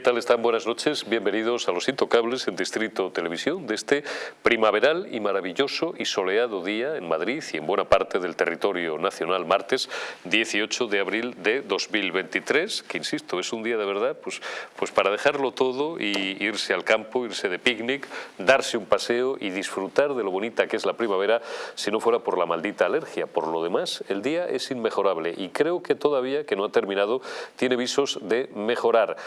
¿Qué tal están? Buenas noches. Bienvenidos a Los Intocables en Distrito Televisión de este primaveral y maravilloso y soleado día en Madrid y en buena parte del territorio nacional, martes 18 de abril de 2023, que insisto, es un día de verdad pues, pues para dejarlo todo y irse al campo, irse de picnic, darse un paseo y disfrutar de lo bonita que es la primavera si no fuera por la maldita alergia. Por lo demás, el día es inmejorable y creo que todavía, que no ha terminado, tiene visos de mejorar.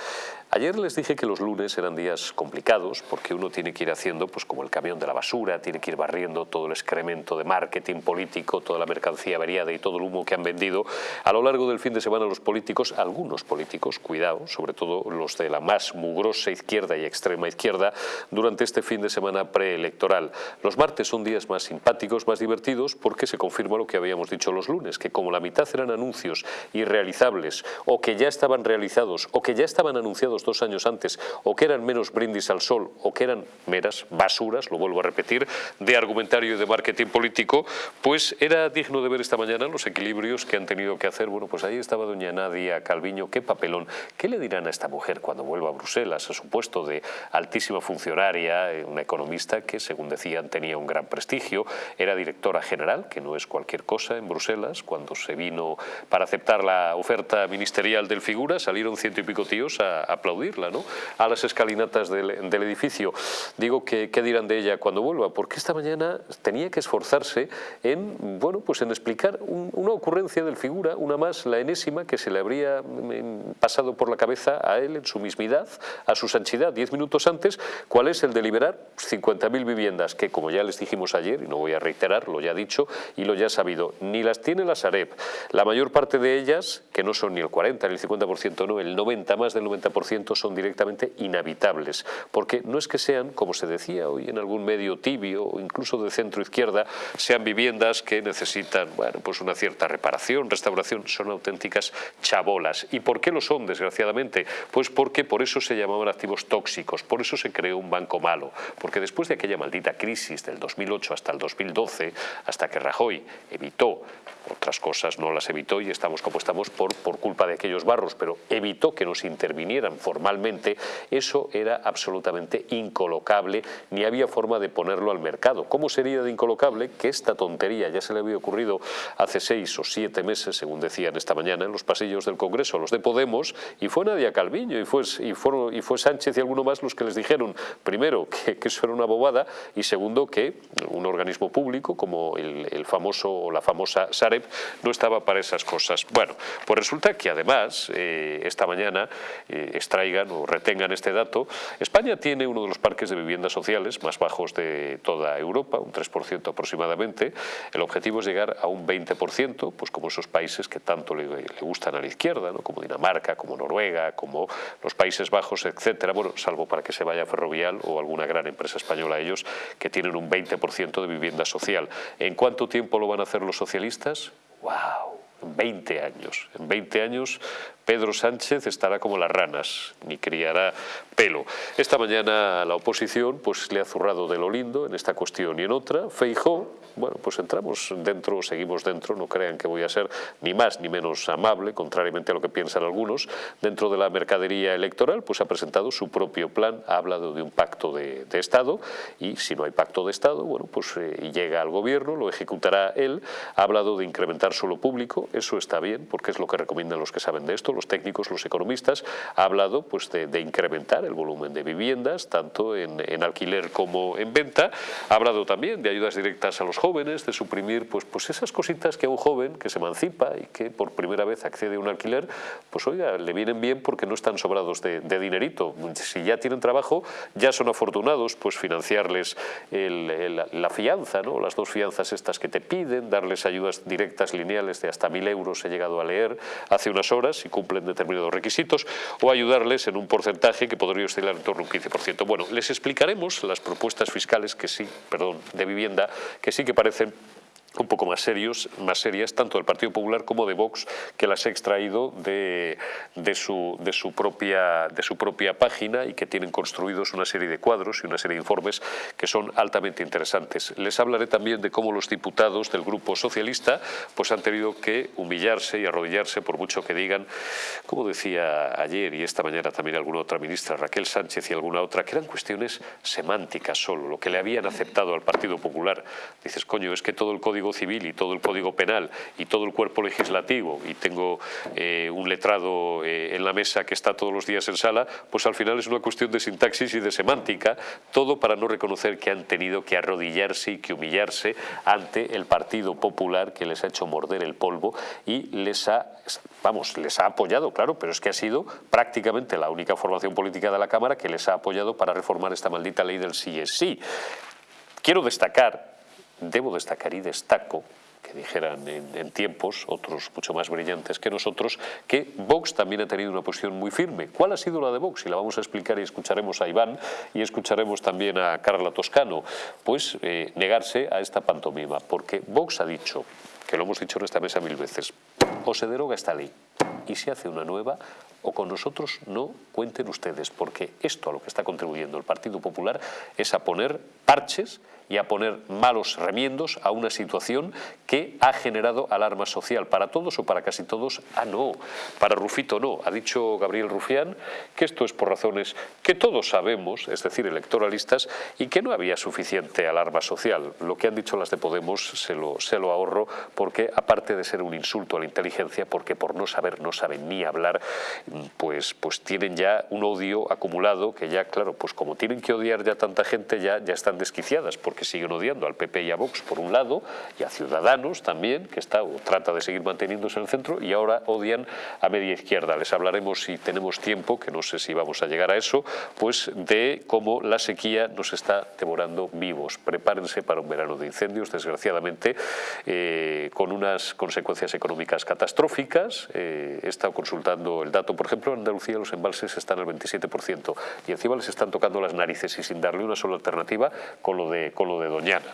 Ayer les dije que los lunes eran días complicados porque uno tiene que ir haciendo, pues como el camión de la basura, tiene que ir barriendo todo el excremento de marketing político, toda la mercancía averiada y todo el humo que han vendido a lo largo del fin de semana los políticos, algunos políticos, cuidado, sobre todo los de la más mugrosa izquierda y extrema izquierda, durante este fin de semana preelectoral. Los martes son días más simpáticos, más divertidos, porque se confirma lo que habíamos dicho los lunes, que como la mitad eran anuncios irrealizables o que ya estaban realizados o que ya estaban anunciados dos años antes, o que eran menos brindis al sol, o que eran meras basuras, lo vuelvo a repetir, de argumentario y de marketing político, pues era digno de ver esta mañana los equilibrios que han tenido que hacer. Bueno, pues ahí estaba doña Nadia Calviño, qué papelón. ¿Qué le dirán a esta mujer cuando vuelva a Bruselas, a su puesto de altísima funcionaria, eh, una economista que, según decían, tenía un gran prestigio, era directora general, que no es cualquier cosa, en Bruselas, cuando se vino para aceptar la oferta ministerial del Figura, salieron ciento y pico tíos a aplaudir ¿no? a las escalinatas del, edificio. Digo, que, ¿qué dirán de ella cuando vuelva? Porque esta mañana tenía que esforzarse en, bueno, pues en explicar una ocurrencia del figura, una más, la enésima, que se le habría mm, pasado por la cabeza a él en su mismidad, a su sanchidad, diez minutos antes, cuál es el de liberar 50.000 viviendas, que como ya les dijimos ayer, y no voy a reiterar, lo ya dicho y lo ya sabido, ni las tiene la Sareb. La mayor parte de ellas, que no son ni el 40 ni el 50%, no, el 90, más del 90%, son directamente inhabitables, porque no es que sean, como se decía hoy en algún medio tibio o incluso de centro-izquierda, sean viviendas que necesitan bueno, pues una cierta reparación, restauración, son auténticas chabolas. ¿Y por qué lo son, desgraciadamente? Pues porque por eso se llamaban activos tóxicos, por eso se creó un banco malo, porque después de aquella maldita crisis del 2008 hasta el 2012, hasta que Rajoy evitó otras cosas no las evitó y estamos como estamos por, por culpa de aquellos barros, pero evitó que nos intervinieran formalmente, eso era absolutamente incolocable, ni había forma de ponerlo al mercado. ¿Cómo sería de incolocable que esta tontería ya se le había ocurrido hace seis o siete meses, según decían esta mañana en los pasillos del Congreso, los de Podemos, y fue Nadia Calviño, y fue, y y fue Sánchez y alguno más los que les dijeron, primero, que, eso era una bobada, y segundo, que un organismo público como el, el famoso o la famosa no estaba para esas cosas. Bueno, pues resulta que además, eh, esta mañana, eh, extraigan o retengan este dato, España tiene uno de los parques de viviendas sociales más bajos de toda Europa, un 3% aproximadamente. El objetivo es llegar a un 20%, pues como esos países que tanto le, gustan a la izquierda, ¿no? como Dinamarca, como Noruega, como los Países Bajos, etcétera. Bueno, salvo para que se vaya Ferrovial o alguna gran empresa española ellos, que tienen un 20% de vivienda social. ¿En cuánto tiempo lo van a hacer los socialistas? ¡Wow! 20 años. En 20 años Pedro Sánchez estará como las ranas, ni criará pelo. Esta mañana la oposición pues, le ha zurrado de lo lindo en esta cuestión y en otra. Feijó, bueno, pues entramos dentro, seguimos dentro, no crean que voy a ser ni más ni menos amable, contrariamente a lo que piensan algunos. Dentro de la mercadería electoral, pues ha presentado su propio plan, ha hablado de un pacto de, Estado y si no hay pacto de Estado, bueno, pues eh, llega al gobierno, lo ejecutará él. Ha hablado de incrementar solo público, eso está bien, porque es lo que recomiendan los que saben de esto, los técnicos, los economistas, ha hablado pues, de, incrementar el volumen de viviendas, tanto en, alquiler como en venta. Ha hablado también de ayudas directas a los jóvenes, de suprimir pues, pues esas cositas que a un joven que se emancipa y que por primera vez accede a un alquiler, pues oiga, le vienen bien porque no están sobrados de, dinerito. Si ya tienen trabajo, ya son afortunados, pues financiarles la fianza, ¿no? las dos fianzas estas que te piden, darles ayudas directas lineales de hasta mil euros, he llegado a leer hace unas horas y cumplen determinados requisitos, o ayudarles en un porcentaje que podría oscilar en torno a un 15%. Bueno, les explicaremos las propuestas fiscales que sí, perdón, de vivienda, que sí que parecen un poco más serios, más serias, tanto del Partido Popular como de Vox, que las he extraído de, de, su, de, su propia, de su propia página y que tienen construidos una serie de cuadros y una serie de informes que son altamente interesantes. Les hablaré también de cómo los diputados del Grupo Socialista pues han tenido que humillarse y arrodillarse por mucho que digan, como decía ayer y esta mañana también alguna otra ministra, Raquel Sánchez y alguna otra, que eran cuestiones semánticas solo, lo que le habían aceptado al Partido Popular. Dices, coño, es que todo el Código Civil y todo el Código Penal y todo el cuerpo legislativo y tengo eh, un letrado eh, en la mesa que está todos los días en sala, pues al final es una cuestión de sintaxis y de semántica, todo para no reconocer que han tenido que arrodillarse y que humillarse ante el Partido Popular que les ha hecho morder el polvo y les ha, vamos, les ha apoyado, claro, pero es que ha sido prácticamente la única formación política de la Cámara que les ha apoyado para reformar esta maldita ley del sí es sí. Quiero destacar debo destacar y destaco que dijeran en, tiempos, otros mucho más brillantes que nosotros, que Vox también ha tenido una posición muy firme. ¿Cuál ha sido la de Vox? Y la vamos a explicar y escucharemos a Iván y escucharemos también a Carla Toscano. Pues eh, negarse a esta pantomima, porque Vox ha dicho, que lo hemos dicho en esta mesa mil veces, o se deroga esta ley y se hace una nueva, o con nosotros no cuenten ustedes, porque esto a lo que está contribuyendo el Partido Popular es a poner parches y a poner malos remiendos a una situación que ha generado alarma social. ¿Para todos o para casi todos? Ah, no. Para Rufito no. Ha dicho Gabriel Rufián que esto es por razones que todos sabemos, es decir, electoralistas, y que no había suficiente alarma social. Lo que han dicho las de Podemos se lo, se lo ahorro porque, aparte de ser un insulto a la inteligencia, porque por no saber no saben ni hablar, pues, pues tienen ya un odio acumulado que ya, claro, pues como tienen que odiar ya tanta gente, ya, ya están desquiciadas, siguen odiando al PP y a Vox por un lado, y a Ciudadanos también, que está o trata de seguir manteniéndose en el centro, y ahora odian a media izquierda. Les hablaremos, si tenemos tiempo, que no sé si vamos a llegar a eso, pues de cómo la sequía nos está devorando vivos. Prepárense para un verano de incendios, desgraciadamente, eh, con unas consecuencias económicas catastróficas. Eh, he estado consultando el dato, por ejemplo, en Andalucía los embalses están al 27%, y encima les están tocando las narices y sin darle una sola alternativa con lo de lo de Doñana.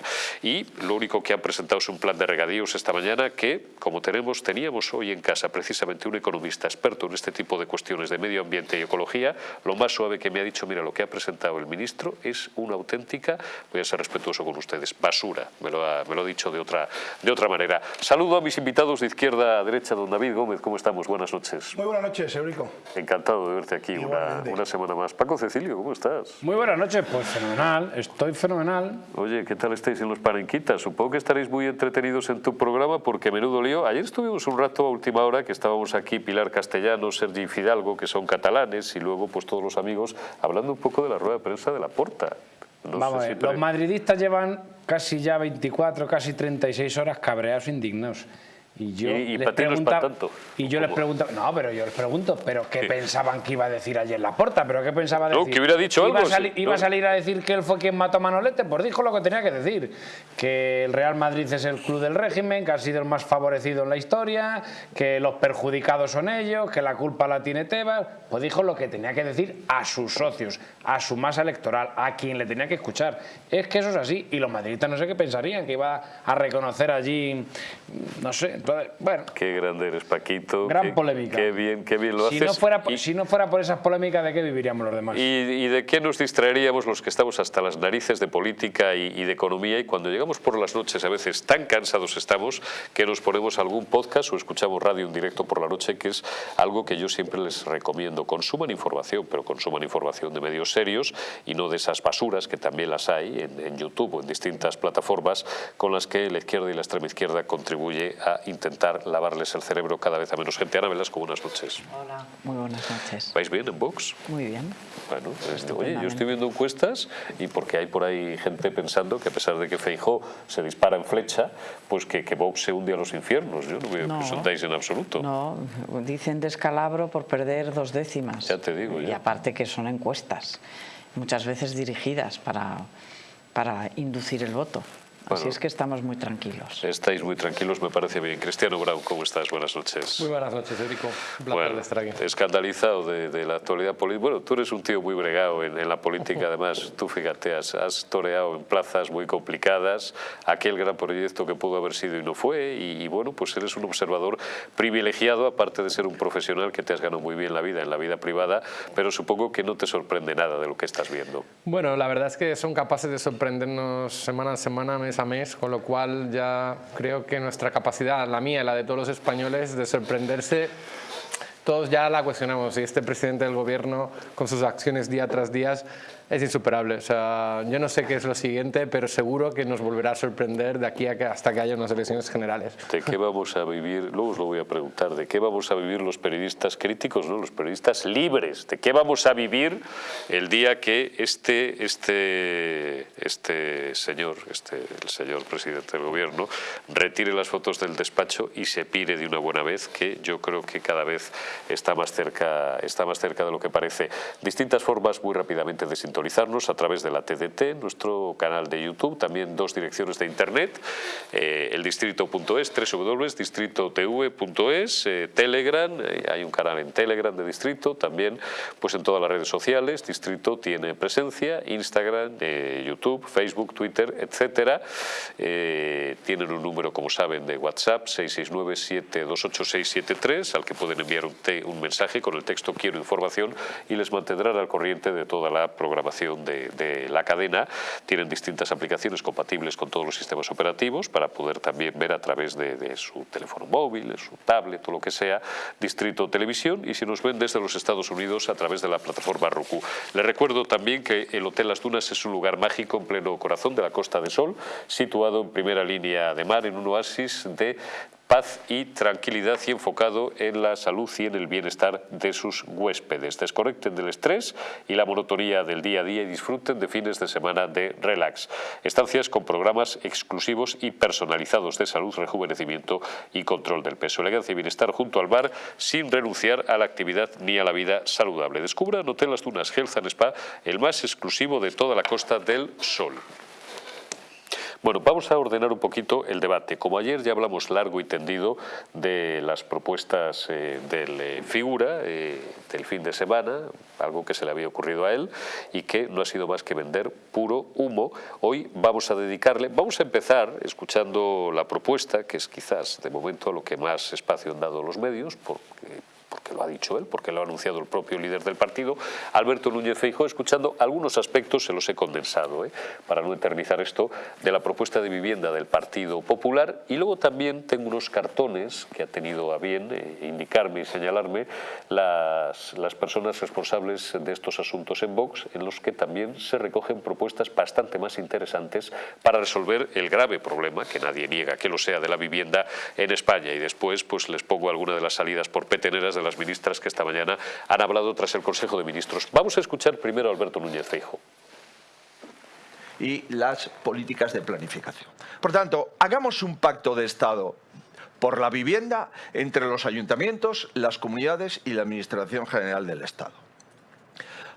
Y lo único que han presentado es un plan de regadíos esta mañana que, como tenemos, teníamos hoy en casa precisamente un economista experto en este tipo de cuestiones de medio ambiente y ecología, lo más suave que me ha dicho, mira, lo que ha presentado el ministro es una auténtica, voy a ser respetuoso con ustedes, basura, me lo ha, me lo ha dicho de otra, de otra manera. Saludo a mis invitados de izquierda a derecha, don David Gómez, ¿cómo estamos? Buenas noches. Muy buenas noches, Eurico. Encantado de verte aquí una, una semana más. Paco Cecilio, ¿cómo estás? Muy buenas noches, pues fenomenal, estoy fenomenal. Oye, ¿qué tal estáis en los Parenquitas? Supongo que estaréis muy entretenidos en tu programa porque menudo lío. Ayer estuvimos un rato a última hora que estábamos aquí Pilar Castellano, Sergi Fidalgo, que son catalanes, y luego pues todos los amigos hablando un poco de la rueda de prensa de la Porta. Vamos los madridistas llevan casi ya 24, casi 36 horas cabreados, indignados. Y yo y, les preguntaba, tanto. Y yo les pregunto, no, pero yo les pregunto, ¿pero qué, pensaban que iba a decir ayer Laporta? ¿Pero qué pensaba decir? No, que hubiera dicho ¿Iba algo. A ¿Iba a salir a decir que él fue quien mató a Manolete? Pues dijo lo que tenía que decir. Que el Real Madrid es el club del régimen, que ha sido el más favorecido en la historia, que los perjudicados son ellos, que la culpa la tiene Tebas. Pues dijo lo que tenía que decir a sus socios, a su masa electoral, a quien le tenía que escuchar. Es que eso es así. Y los madridistas no sé qué pensarían, que iba a reconocer allí, no sé, bueno. Qué grande eres, Paquito. Gran polémica. Qué bien, qué bien lo si haces. No fuera, Si no fuera por esas polémicas, ¿de qué viviríamos los demás? ¿Y, de qué nos distraeríamos los que estamos hasta las narices de política y, de economía? Y cuando llegamos por las noches, a veces tan cansados estamos que nos ponemos algún podcast o escuchamos radio en directo por la noche, que es algo que yo siempre les recomiendo. Consuman información, pero consuman información de medios serios y no de esas basuras que también las hay en, en YouTube o en distintas plataformas con las que la izquierda y la extrema izquierda contribuye a intentar lavarles el cerebro cada vez a menos gente. Ana Velasco, buenas noches. Hola, muy buenas noches. ¿Vais bien en Vox? Muy bien. Bueno, este, oye, yo estoy viendo encuestas y porque hay por ahí gente pensando que a pesar de que Feijó se dispara en flecha, pues que, que Vox se hunde a los infiernos. Yo no veo que hundáis en absoluto. No, dicen descalabro por perder dos décimas. Ya te digo. Y aparte que son encuestas, muchas veces dirigidas para, para inducir el voto Así es que estamos muy tranquilos. Estáis muy tranquilos, me parece bien. Cristiano Brown, ¿cómo estás? Buenas noches. Muy buenas noches, Erico. Un placer Bueno, estar aquí. escandalizado de, la actualidad política. Bueno, tú eres un tío muy bregado en, en la política, además. Tú, fíjate, has, has toreado en plazas muy complicadas aquel gran proyecto que pudo haber sido y no fue. Y, y bueno, pues eres un observador privilegiado, aparte de ser un profesional que te has ganado muy bien la vida en la vida privada, pero supongo que no te sorprende nada de lo que estás viendo. Bueno, la verdad es que son capaces de sorprendernos semana a semana, mes mes, con lo cual ya creo que nuestra capacidad, la mía y la de todos los españoles, de sorprenderse, todos ya la cuestionamos. Y este presidente del gobierno con sus acciones día tras día es insuperable. O sea, yo no sé qué es lo siguiente, pero seguro que nos volverá a sorprender de aquí a que, hasta que haya unas elecciones generales. ¿De qué vamos a vivir? Luego os lo voy a preguntar. ¿De qué vamos a vivir los periodistas críticos, no? los periodistas libres? ¿De qué vamos a vivir el día que este, este, este señor, este, el señor presidente del gobierno, retire las fotos del despacho y se pire de una buena vez, que yo creo que cada vez está más cerca, está más cerca de lo que parece. Distintas formas muy rápidamente de sintonizar a través de la TDT, nuestro canal de YouTube, también dos direcciones de internet, eh, el distrito.es, www.distritotv.es, eh, Telegram, eh, hay un canal en Telegram de Distrito, también pues en todas las redes sociales, Distrito tiene presencia, Instagram, eh, YouTube, Facebook, Twitter, etcétera. Eh, tienen un número, como saben, de WhatsApp, 669-728-673, al que pueden enviar un, un mensaje con el texto quiero información y les mantendrán al corriente de toda la programación de, de la cadena. Tienen distintas aplicaciones compatibles con todos los sistemas operativos para poder también ver a través de, de su teléfono móvil, de su tablet o lo que sea, Distrito Televisión y si nos ven desde los Estados Unidos a través de la plataforma Roku. Les recuerdo también que el Hotel Las Dunas es un lugar mágico en pleno corazón de la Costa de Sol, situado en primera línea de mar en un oasis de paz y tranquilidad y enfocado en la salud y en el bienestar de sus huéspedes. Desconecten del estrés y la monotonía del día a día y disfruten de fines de semana de relax. Estancias con programas exclusivos y personalizados de salud, rejuvenecimiento y control del peso. Elegancia y bienestar junto al bar sin renunciar a la actividad ni a la vida saludable. Descubran Hotel Las Dunas Health and Spa, el más exclusivo de toda la Costa del Sol. Bueno, vamos a ordenar un poquito el debate. Como ayer ya hablamos largo y tendido de las propuestas eh, del eh, figura eh, del fin de semana, algo que se le había ocurrido a él y que no ha sido más que vender puro humo. Hoy vamos a dedicarle, vamos a empezar escuchando la propuesta, que es quizás de momento lo que más espacio han dado los medios, porque porque lo ha dicho él, porque lo ha anunciado el propio líder del partido, Alberto Núñez Feijóo, escuchando algunos aspectos, se los he condensado, ¿eh? para no eternizar esto, de la propuesta de vivienda del Partido Popular. Y luego también tengo unos cartones que ha tenido a bien eh, indicarme y señalarme las, las personas responsables de estos asuntos en Vox, en los que también se recogen propuestas bastante más interesantes para resolver el grave problema, que nadie niega que lo sea, de la vivienda en España. Y después pues les pongo alguna de las salidas por peteneras de las ministras que esta mañana han hablado tras el Consejo de Ministros. Vamos a escuchar primero a Alberto Núñez Feijóo. y las políticas de planificación. Por tanto, hagamos un pacto de Estado por la vivienda entre los ayuntamientos, las comunidades y la Administración General del Estado.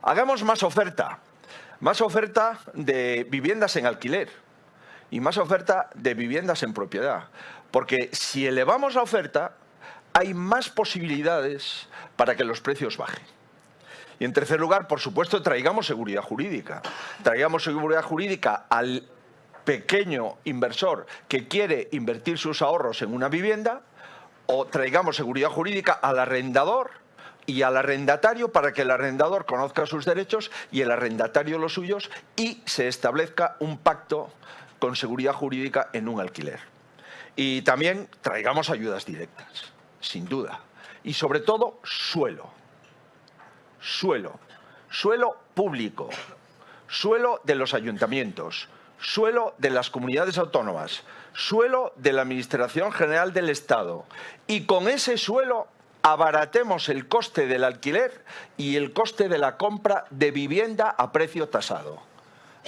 Hagamos más oferta, más oferta de viviendas en alquiler y más oferta de viviendas en propiedad. Porque si elevamos la oferta, hay más posibilidades para que los precios bajen. Y en tercer lugar, por supuesto, traigamos seguridad jurídica. Traigamos seguridad jurídica al pequeño inversor que quiere invertir sus ahorros en una vivienda o traigamos seguridad jurídica al arrendador y al arrendatario para que el arrendador conozca sus derechos y el arrendatario los suyos y se establezca un pacto con seguridad jurídica en un alquiler. Y también traigamos ayudas directas, sin duda. Y sobre todo, suelo. Suelo. Suelo público. Suelo de los ayuntamientos. Suelo de las comunidades autónomas. Suelo de la Administración General del Estado. Y con ese suelo abaratemos el coste del alquiler y el coste de la compra de vivienda a precio tasado.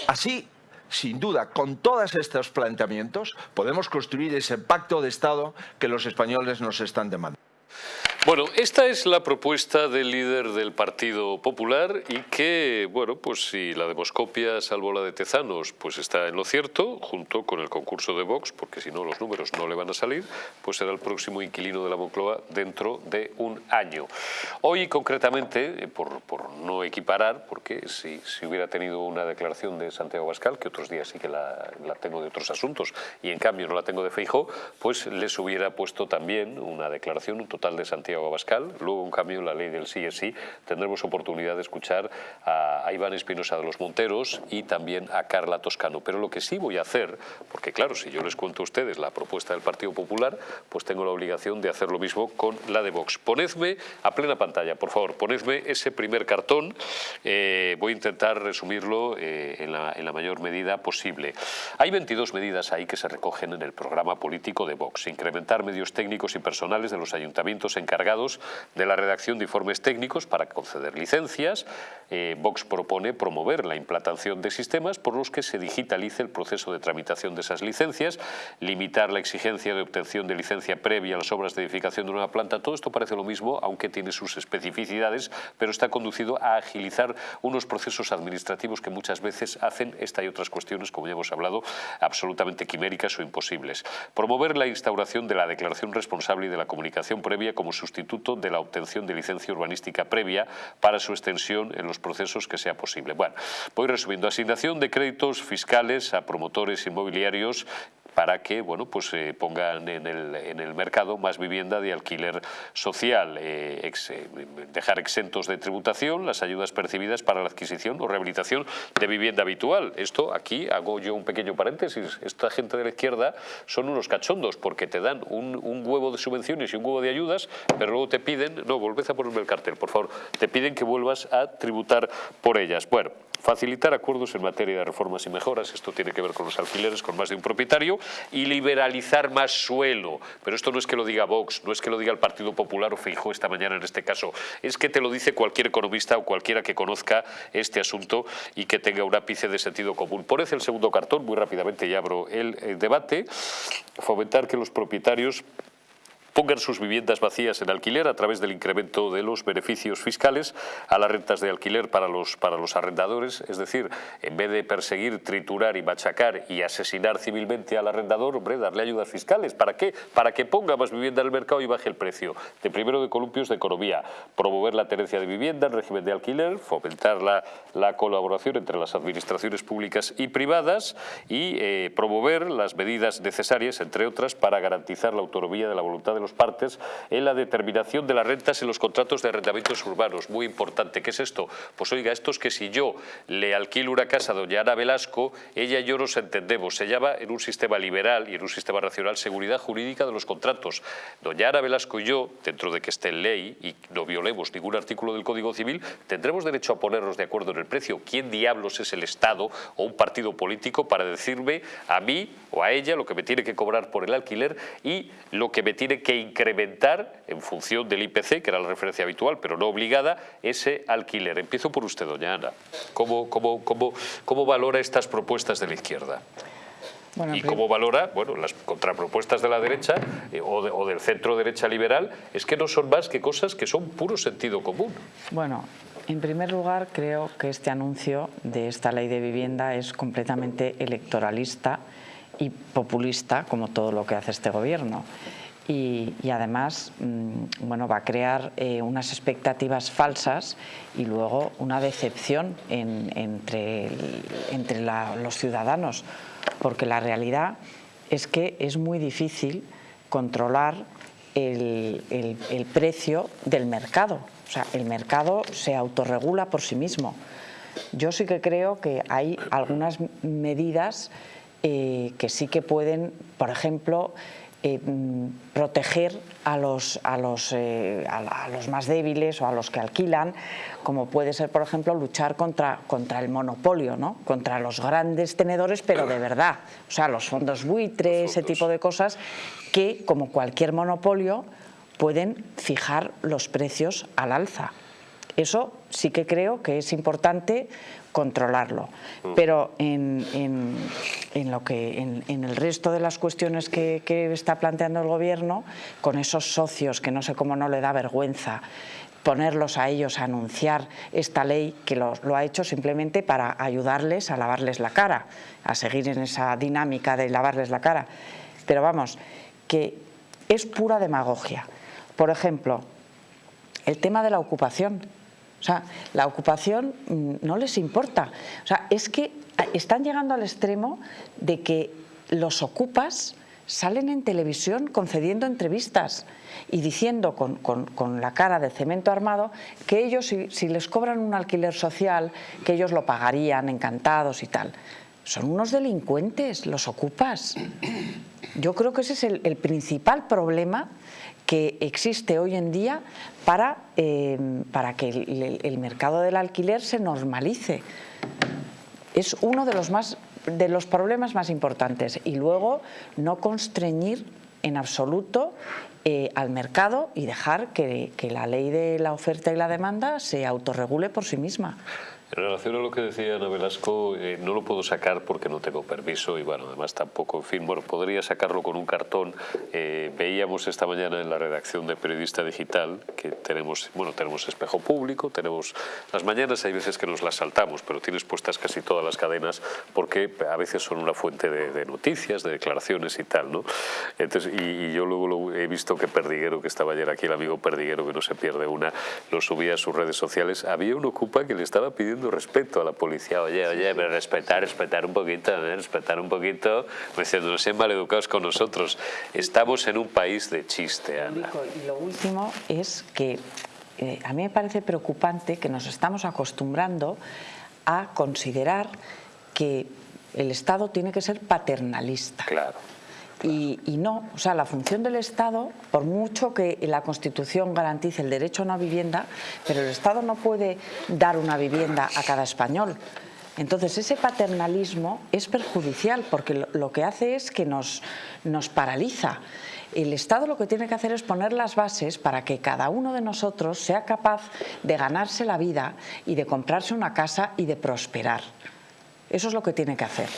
Así, sin duda, con todos estos planteamientos, podemos construir ese pacto de Estado que los españoles nos están demandando. Bueno, esta es la propuesta del líder del Partido Popular y que, bueno, pues si la demoscopia, salvo la de Tezanos, pues está en lo cierto, junto con el concurso de Vox, porque si no los números no le van a salir, pues será el próximo inquilino de la Moncloa dentro de un año. Hoy, concretamente, eh, por, no equiparar, porque si, hubiera tenido una declaración de Santiago Bascal, que otros días sí que la, la tengo de otros asuntos, y en cambio no la tengo de Feijó, pues les hubiera puesto también una declaración, un total de Santiago Santiago Abascal, luego en cambio la ley del sí es sí, tendremos oportunidad de escuchar a, Iván Espinosa de los Monteros y también a Carla Toscano. Pero lo que sí voy a hacer, porque claro, si yo les cuento a ustedes la propuesta del Partido Popular, pues tengo la obligación de hacer lo mismo con la de Vox. Ponedme a plena pantalla, por favor, ponedme ese primer cartón, eh, voy a intentar resumirlo eh, en, la, en la mayor medida posible. Hay 22 medidas ahí que se recogen en el programa político de Vox. Incrementar medios técnicos y personales de los ayuntamientos encargados de la redacción de informes técnicos para conceder licencias. Eh, Vox propone promover la implantación de sistemas por los que se digitalice el proceso de tramitación de esas licencias, limitar la exigencia de obtención de licencia previa a las obras de edificación de una planta. Todo esto parece lo mismo, aunque tiene sus especificidades, pero está conducido a agilizar unos procesos administrativos que muchas veces hacen esta y otras cuestiones, como ya hemos hablado, absolutamente quiméricas o imposibles. Promover la instauración de la declaración responsable y de la comunicación previa como sustitución de la obtención de licencia urbanística previa para su extensión en los procesos que sea posible. Bueno, voy resumiendo. Asignación de créditos fiscales a promotores inmobiliarios para que bueno, pues, eh, pongan en el, en el, mercado más vivienda de alquiler social, eh, eh, dejar exentos de tributación las ayudas percibidas para la adquisición o rehabilitación de vivienda habitual. Esto aquí hago yo un pequeño paréntesis, esta gente de la izquierda son unos cachondos porque te dan un, un huevo de subvenciones y un huevo de ayudas, pero luego te piden, no, volved a ponerme el cartel, por favor, te piden que vuelvas a tributar por ellas. Bueno, Facilitar acuerdos en materia de reformas y mejoras, esto tiene que ver con los alquileres, con más de un propietario, y liberalizar más suelo. Pero esto no es que lo diga Vox, no es que lo diga el Partido Popular o Feijó esta mañana en este caso, es que te lo dice cualquier economista o cualquiera que conozca este asunto y que tenga un ápice de sentido común. Por el segundo cartón, muy rápidamente ya abro el debate, fomentar que los propietarios pongan sus viviendas vacías en alquiler a través del incremento de los beneficios fiscales a las rentas de alquiler para los, para los arrendadores, es decir, en vez de perseguir, triturar y machacar y asesinar civilmente al arrendador, hombre, darle ayudas fiscales. ¿Para qué? Para que ponga más vivienda en el mercado y baje el precio. De primero de columpios de economía, promover la tenencia de vivienda en régimen de alquiler, fomentar la, la colaboración entre las administraciones públicas y privadas y eh, promover las medidas necesarias, entre otras, para garantizar la autonomía de la voluntad de los partes en la determinación de las rentas en los contratos de arrendamientos urbanos. Muy importante. ¿Qué es esto? Pues oiga, esto es que si yo le alquilo una casa a doña Ana Velasco, ella y yo nos entendemos. Se llama en un sistema liberal y en un sistema racional seguridad jurídica de los contratos. Doña Ana Velasco y yo, dentro de que esté en ley y no violemos ningún artículo del Código Civil, tendremos derecho a ponernos de acuerdo en el precio. ¿Quién diablos es el Estado o un partido político para decirme a mí o a ella lo que me tiene que cobrar por el alquiler y lo que me tiene que incrementar, en función del IPC, que era la referencia habitual, pero no obligada, ese alquiler. Empiezo por usted, doña Ana. ¿Cómo, cómo, cómo, cómo valora estas propuestas de la izquierda? y cómo valora bueno, las contrapropuestas de la derecha eh, o, o, del centro derecha liberal, es que no son más que cosas que son puro sentido común. Bueno, en primer lugar creo que este anuncio de esta ley de vivienda es completamente electoralista y populista, como todo lo que hace este gobierno y, además mm, bueno, va a crear eh, unas expectativas falsas y luego una decepción entre, entre los ciudadanos, porque la realidad es que es muy difícil controlar el, el, precio del mercado. O sea, el mercado se autorregula por sí mismo. Yo sí que creo que hay algunas medidas eh, que sí que pueden, por ejemplo, eh, mm, proteger a los, a, los, eh, a, los, más débiles o a los que alquilan, como puede ser, por ejemplo, luchar contra, contra el monopolio, ¿no? contra los grandes tenedores, pero de verdad, o sea, los fondos buitres, ese tipo de cosas, que, como cualquier monopolio, pueden fijar los precios al alza. Eso sí que creo que es importante controlarlo. Mm. Pero en, lo que, en, el resto de las cuestiones que, está planteando el Gobierno, con esos socios que no sé cómo no le da vergüenza ponerlos a ellos a anunciar esta ley que lo, lo, ha hecho simplemente para ayudarles a lavarles la cara, a seguir en esa dinámica de lavarles la cara. Pero vamos, que es pura demagogia. Por ejemplo, el tema de la ocupación. O sea, la ocupación mm, no les importa. O sea, es que están llegando al extremo de que los ocupas salen en televisión concediendo entrevistas y diciendo con, la cara de cemento armado que ellos, si, les cobran un alquiler social, que ellos lo pagarían encantados y tal. Son unos delincuentes, los ocupas. Yo creo que ese es el principal problema que existe hoy en día para, eh, para que el, mercado del alquiler se normalice. Es uno de los, más, de los problemas más importantes. Y luego no constreñir en absoluto eh, al mercado y dejar que, que la ley de la oferta y la demanda se autorregule por sí misma. En relación a lo que decía Ana Velasco, eh, no lo puedo sacar porque no tengo permiso y bueno, además tampoco, en fin, bueno, podría sacarlo con un cartón. Eh, veíamos esta mañana en la redacción de Periodista Digital que tenemos, bueno, tenemos espejo público, tenemos las mañanas, hay veces que nos las saltamos, pero tienes puestas casi todas las cadenas porque a veces son una fuente de, noticias, de declaraciones y tal, ¿no? Entonces, y, yo luego lo, he visto que Perdiguero, que estaba ayer aquí, el amigo Perdiguero, que no se pierde una, lo subía a sus redes sociales, había un ocupa que le estaba pidiendo respeto a la policía. Oye, oye, pero respetar, respetar un poquito, ¿eh? respetar un poquito, pues no sean maleducados con nosotros. Estamos en un país de chiste, Ana. Y lo último es que eh, a mí me parece preocupante que nos estamos acostumbrando a considerar que el Estado tiene que ser paternalista. Claro. Y, no, o sea, la función del Estado, por mucho que la Constitución garantice el derecho a una vivienda, pero el Estado no puede dar una vivienda a cada español. Entonces ese paternalismo es perjudicial porque lo, que hace es que nos, nos paraliza. El Estado lo que tiene que hacer es poner las bases para que cada uno de nosotros sea capaz de ganarse la vida y de comprarse una casa y de prosperar. Eso es lo que tiene que hacer.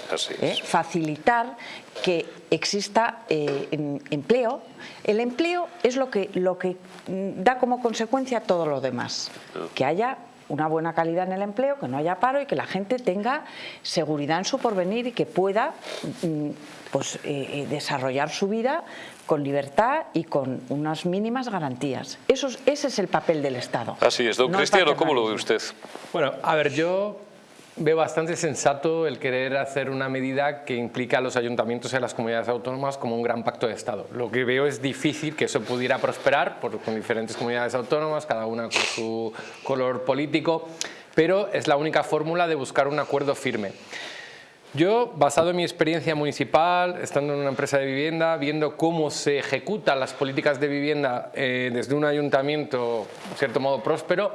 ¿eh? Facilitar que exista eh, empleo. El empleo es lo que, lo que mm, da como consecuencia todo lo demás. Que haya una buena calidad en el empleo, que no haya paro y que la gente tenga seguridad en su porvenir y que pueda mm, pues, eh, desarrollar su vida con libertad y con unas mínimas garantías. Eso, ese es el papel del Estado. Así es. Don Cristiano, ¿cómo lo ve usted? Bueno, a ver, yo Veo bastante sensato el querer hacer una medida que implica a los ayuntamientos y a las comunidades autónomas como un gran pacto de Estado. Lo que veo es difícil que eso pudiera prosperar por, con diferentes comunidades autónomas, cada una con su color político, pero es la única fórmula de buscar un acuerdo firme. Yo, basado en mi experiencia municipal, estando en una empresa de vivienda, viendo cómo se ejecutan las políticas de vivienda eh, desde un ayuntamiento, en cierto modo, próspero,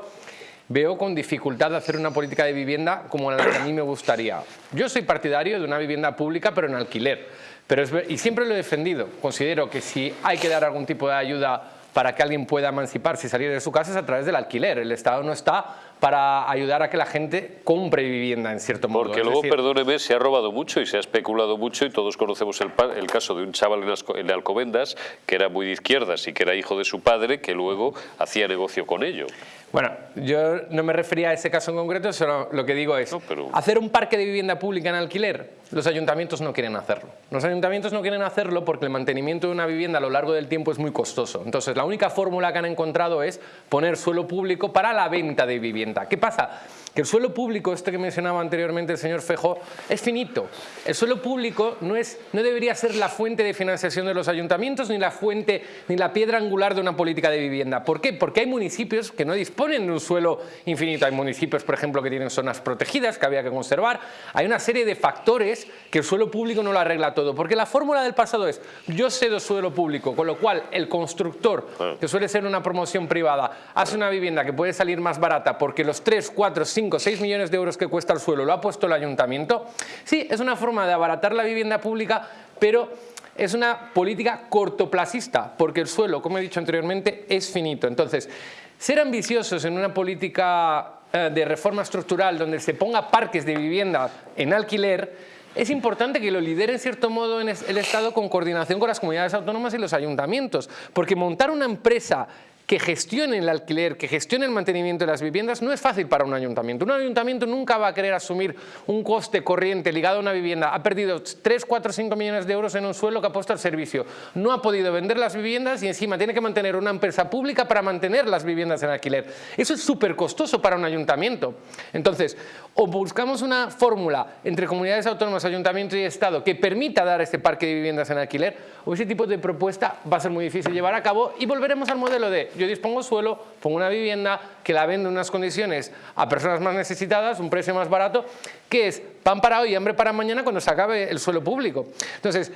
veo con dificultad hacer una política de vivienda como la que a mí me gustaría. Yo soy partidario de una vivienda pública pero en alquiler, pero y siempre lo he defendido. Considero que si hay que dar algún tipo de ayuda para que alguien pueda emanciparse y salir de su casa es a través del alquiler. El Estado no está para ayudar a que la gente compre vivienda en cierto modo. Porque luego, perdóneme, se ha robado mucho y se ha especulado mucho y todos conocemos el, el caso de un chaval en, Alcobendas que era muy de izquierdas y que era hijo de su padre que luego hacía negocio con ello. Bueno, yo no me refería a ese caso en concreto, sino lo que digo es hacer un parque de vivienda pública en alquiler. Los ayuntamientos no quieren hacerlo. Los ayuntamientos no quieren hacerlo porque el mantenimiento de una vivienda a lo largo del tiempo es muy costoso. Entonces, la única fórmula que han encontrado es poner suelo público para la venta de vivienda. ¿Qué pasa? Que el suelo público, este que mencionaba anteriormente el señor Fejo, es finito. El suelo público no, es, no debería ser la fuente de financiación de los ayuntamientos ni la fuente, ni la piedra angular de una política de vivienda. ¿Por qué? Porque hay municipios que no disponen de un suelo infinito. Hay municipios, por ejemplo, que tienen zonas protegidas que había que conservar. Hay una serie de factores que el suelo público no lo arregla todo. Porque la fórmula del pasado es, yo cedo suelo público, con lo cual el constructor, que suele ser una promoción privada, hace una vivienda que puede salir más barata porque los 3, 4, 5, 6 millones de euros que cuesta el suelo lo ha puesto el ayuntamiento. Sí, es una forma de abaratar la vivienda pública, pero es una política cortoplacista, porque el suelo, como he dicho anteriormente, es finito. Entonces, ser ambiciosos en una política eh, de reforma estructural donde se ponga parques de vivienda en alquiler, es importante que lo lidere en cierto modo el Estado con coordinación con las comunidades autónomas y los ayuntamientos, porque montar una empresa que gestione el alquiler, que gestione el mantenimiento de las viviendas, no es fácil para un ayuntamiento. Un ayuntamiento nunca va a querer asumir un coste corriente ligado a una vivienda. Ha perdido 3, 4, 5 millones de euros en un suelo que ha puesto al servicio. No ha podido vender las viviendas y encima tiene que mantener una empresa pública para mantener las viviendas en alquiler. Eso es súper costoso para un ayuntamiento. Entonces, o buscamos una fórmula entre comunidades autónomas, ayuntamientos y Estado que permita dar este parque de viviendas en alquiler, o ese tipo de propuesta va a ser muy difícil llevar a cabo y volveremos al modelo de yo dispongo suelo, pongo una vivienda que la vendo en unas condiciones a personas más necesitadas, un precio más barato, que es pan para hoy y hambre para mañana cuando se acabe el suelo público. Entonces,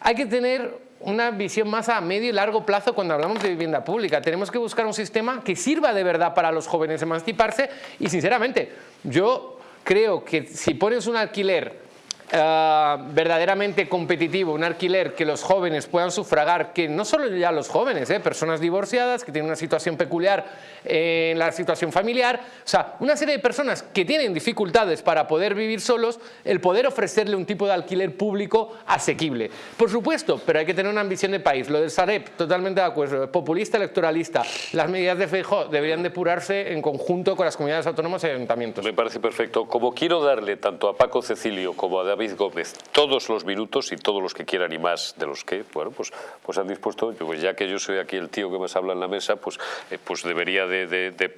hay que tener una visión más a medio y largo plazo cuando hablamos de vivienda pública. Tenemos que buscar un sistema que sirva de verdad para los jóvenes emanciparse y sinceramente, yo creo que si pones un alquiler eh, verdaderamente competitivo, un alquiler que los jóvenes puedan sufragar, que no solo ya los jóvenes, eh, personas divorciadas que tienen una situación peculiar en la situación familiar, o sea, una serie de personas que tienen dificultades para poder vivir solos, el poder ofrecerle un tipo de alquiler público asequible. Por supuesto, pero hay que tener una ambición de país. Lo del Sareb, totalmente de acuerdo, populista, electoralista. Las medidas de FEJO deberían depurarse en conjunto con las comunidades autónomas y ayuntamientos. Me parece perfecto. Como quiero darle tanto a Paco Cecilio como a David Gómez todos los minutos y todos los que quieran y más de los que, bueno, pues, pues han dispuesto, pues ya que yo soy aquí el tío que más habla en la mesa, pues, eh, pues debería de, de, de,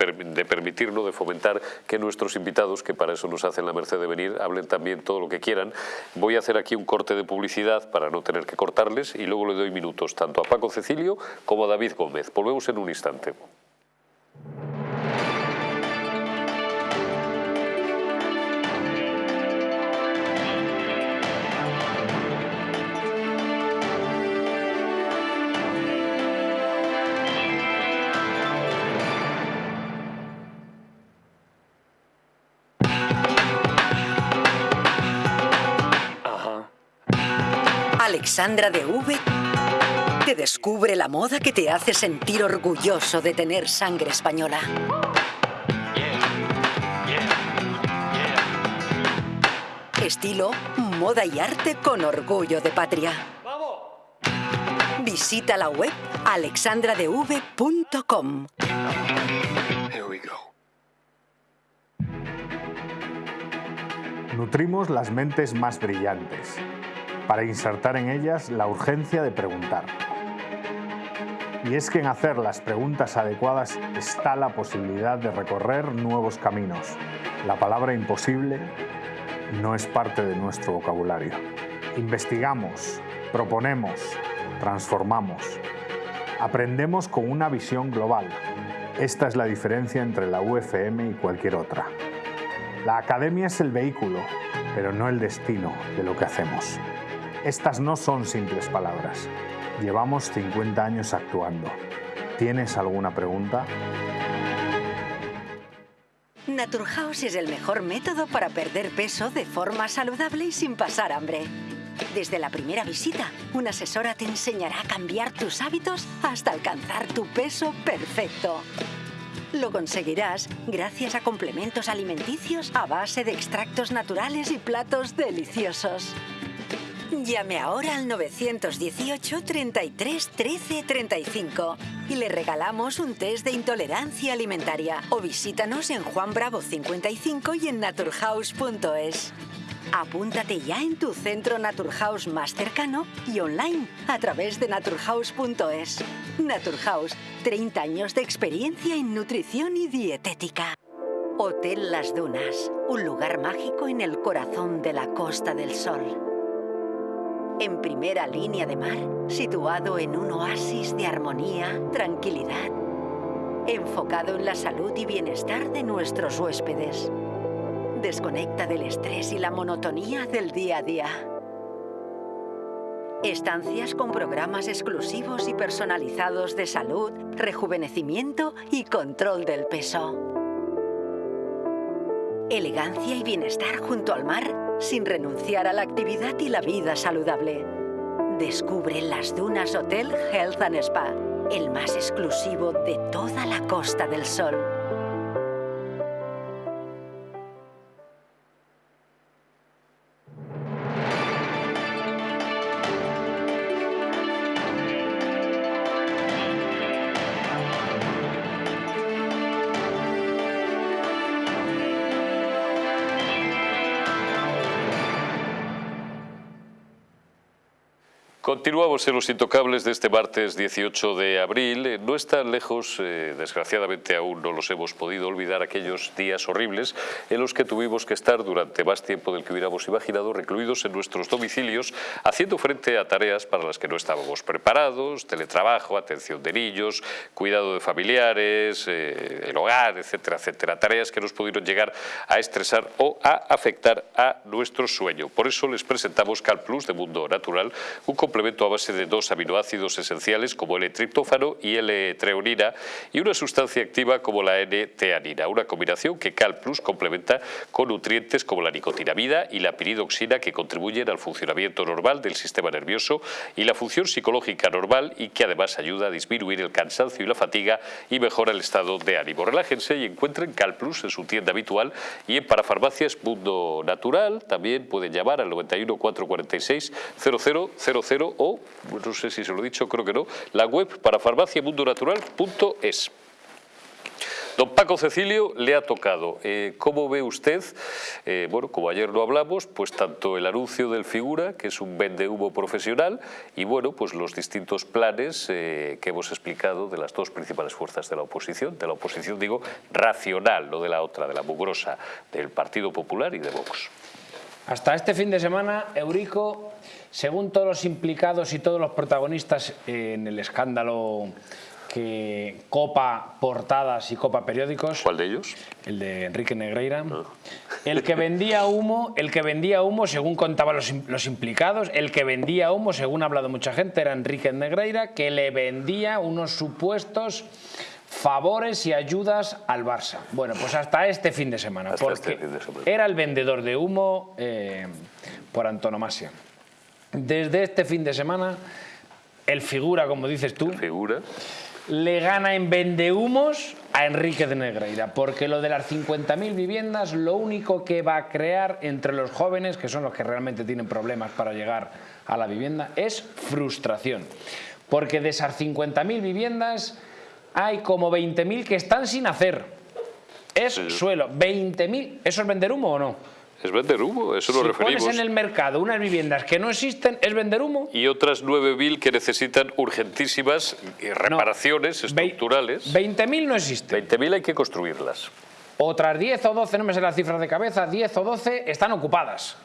permitirlo, de fomentar que nuestros invitados, que para eso nos hacen la merced de venir, hablen también todo lo que quieran. Voy a hacer aquí un corte de publicidad para no tener que cortarles y luego le doy minutos tanto a Paco Cecilio como a David Gómez. Volvemos en un instante. Alexandra de V te descubre la moda que te hace sentir orgulloso de tener sangre española. Estilo, moda y arte con orgullo de patria. Visita la web alexandradev.com. Nutrimos las mentes más brillantes para insertar en ellas la urgencia de preguntar. Y es que en hacer las preguntas adecuadas está la posibilidad de recorrer nuevos caminos. La palabra imposible no es parte de nuestro vocabulario. Investigamos, proponemos, transformamos. Aprendemos con una visión global. Esta es la diferencia entre la UFM y cualquier otra. La academia es el vehículo, pero no el destino de lo que hacemos. Estas no son simples palabras. Llevamos 50 años actuando. ¿Tienes alguna pregunta? Naturhaus es el mejor método para perder peso de forma saludable y sin pasar hambre. Desde la primera visita, una asesora te enseñará a cambiar tus hábitos hasta alcanzar tu peso perfecto. Lo conseguirás gracias a complementos alimenticios a base de extractos naturales y platos deliciosos. Llame ahora al 918 33 13 35 y le regalamos un test de intolerancia alimentaria o visítanos en Juan Bravo 55 y en naturhaus.es. Apúntate ya en tu centro Naturhaus más cercano y online a través de naturhaus.es. Naturhaus, 30 años de experiencia en nutrición y dietética. Hotel Las Dunas, un lugar mágico en el corazón de la Costa del Sol en primera línea de mar, situado en un oasis de armonía, tranquilidad, enfocado en la salud y bienestar de nuestros huéspedes. Desconecta del estrés y la monotonía del día a día. Estancias con programas exclusivos y personalizados de salud, rejuvenecimiento y control del peso. Elegancia y bienestar junto al mar sin renunciar a la actividad y la vida saludable. Descubre las Dunas Hotel Health and Spa. el más exclusivo de toda la Costa del Sol. Continuamos en los intocables de este martes 18 de abril. Eh, No están lejos, eh, desgraciadamente aún no los hemos podido olvidar, aquellos días horribles en los que tuvimos que estar durante más tiempo del que hubiéramos imaginado recluidos en nuestros domicilios haciendo frente a tareas para las que no estábamos preparados, teletrabajo, atención de niños, cuidado de familiares, eh, el hogar, etcétera, etcétera. Tareas que nos pudieron llegar a estresar o a afectar a nuestro sueño. Por eso les presentamos Cal Plus de Mundo Natural, un complemento a base de dos aminoácidos esenciales como el triptófano y L-treonina y una sustancia activa como la N-teanina, una combinación que Cal Plus complementa con nutrientes como la nicotinamida y la piridoxina que contribuyen al funcionamiento normal del sistema nervioso y la función psicológica normal y que además ayuda a disminuir el cansancio y la fatiga y mejora el estado de ánimo. Relájense y encuentren Cal Plus en su tienda habitual y en Parafarmacias Mundo Natural. También pueden llamar al 91 446 0000 o, no sé si se lo he dicho, creo que no, la web para farmaciamundonatural.es. Don Paco Cecilio le ha tocado. Eh, ¿Cómo ve usted? Eh, bueno, como ayer lo hablamos, pues tanto el anuncio del Figura, que es un vendehumo profesional, y bueno, pues los distintos planes eh, que hemos explicado de las dos principales fuerzas de la oposición, de la oposición digo racional, no de la otra, de la mugrosa, del Partido Popular y de Vox. Hasta este fin de semana, Eurico, según todos los implicados y todos los protagonistas en el escándalo que copa portadas y copa periódicos. ¿Cuál de ellos? El de Enrique Negreira. El que vendía humo, el que vendía humo, según contaban los, los, implicados, el que vendía humo, según ha hablado mucha gente, era Enrique Negreira, que le vendía unos supuestos favores y ayudas al Barça. Bueno, pues hasta este fin de semana, hasta porque este fin de semana. era el vendedor de humo eh, por antonomasia. Desde este fin de semana, el figura, como dices tú, Figura. le gana en vendehumos a Enrique de Negreira, porque lo de las 50.000 viviendas lo único que va a crear entre los jóvenes, que son los que realmente tienen problemas para llegar a la vivienda, es frustración. Porque de esas 50.000 viviendas hay como 20.000 que están sin hacer. Es Sí. suelo. 20.000, ¿eso es vender humo o no? Es vender humo, eso si referimos. pones en el mercado unas viviendas que no existen, ¿es vender humo? Y otras 9.000 que necesitan urgentísimas reparaciones Ve- estructurales. 20.000 no existen. 20.000 hay que construirlas. Otras 10 o 12, no me sé las cifras de cabeza, 10 o 12 están ocupadas.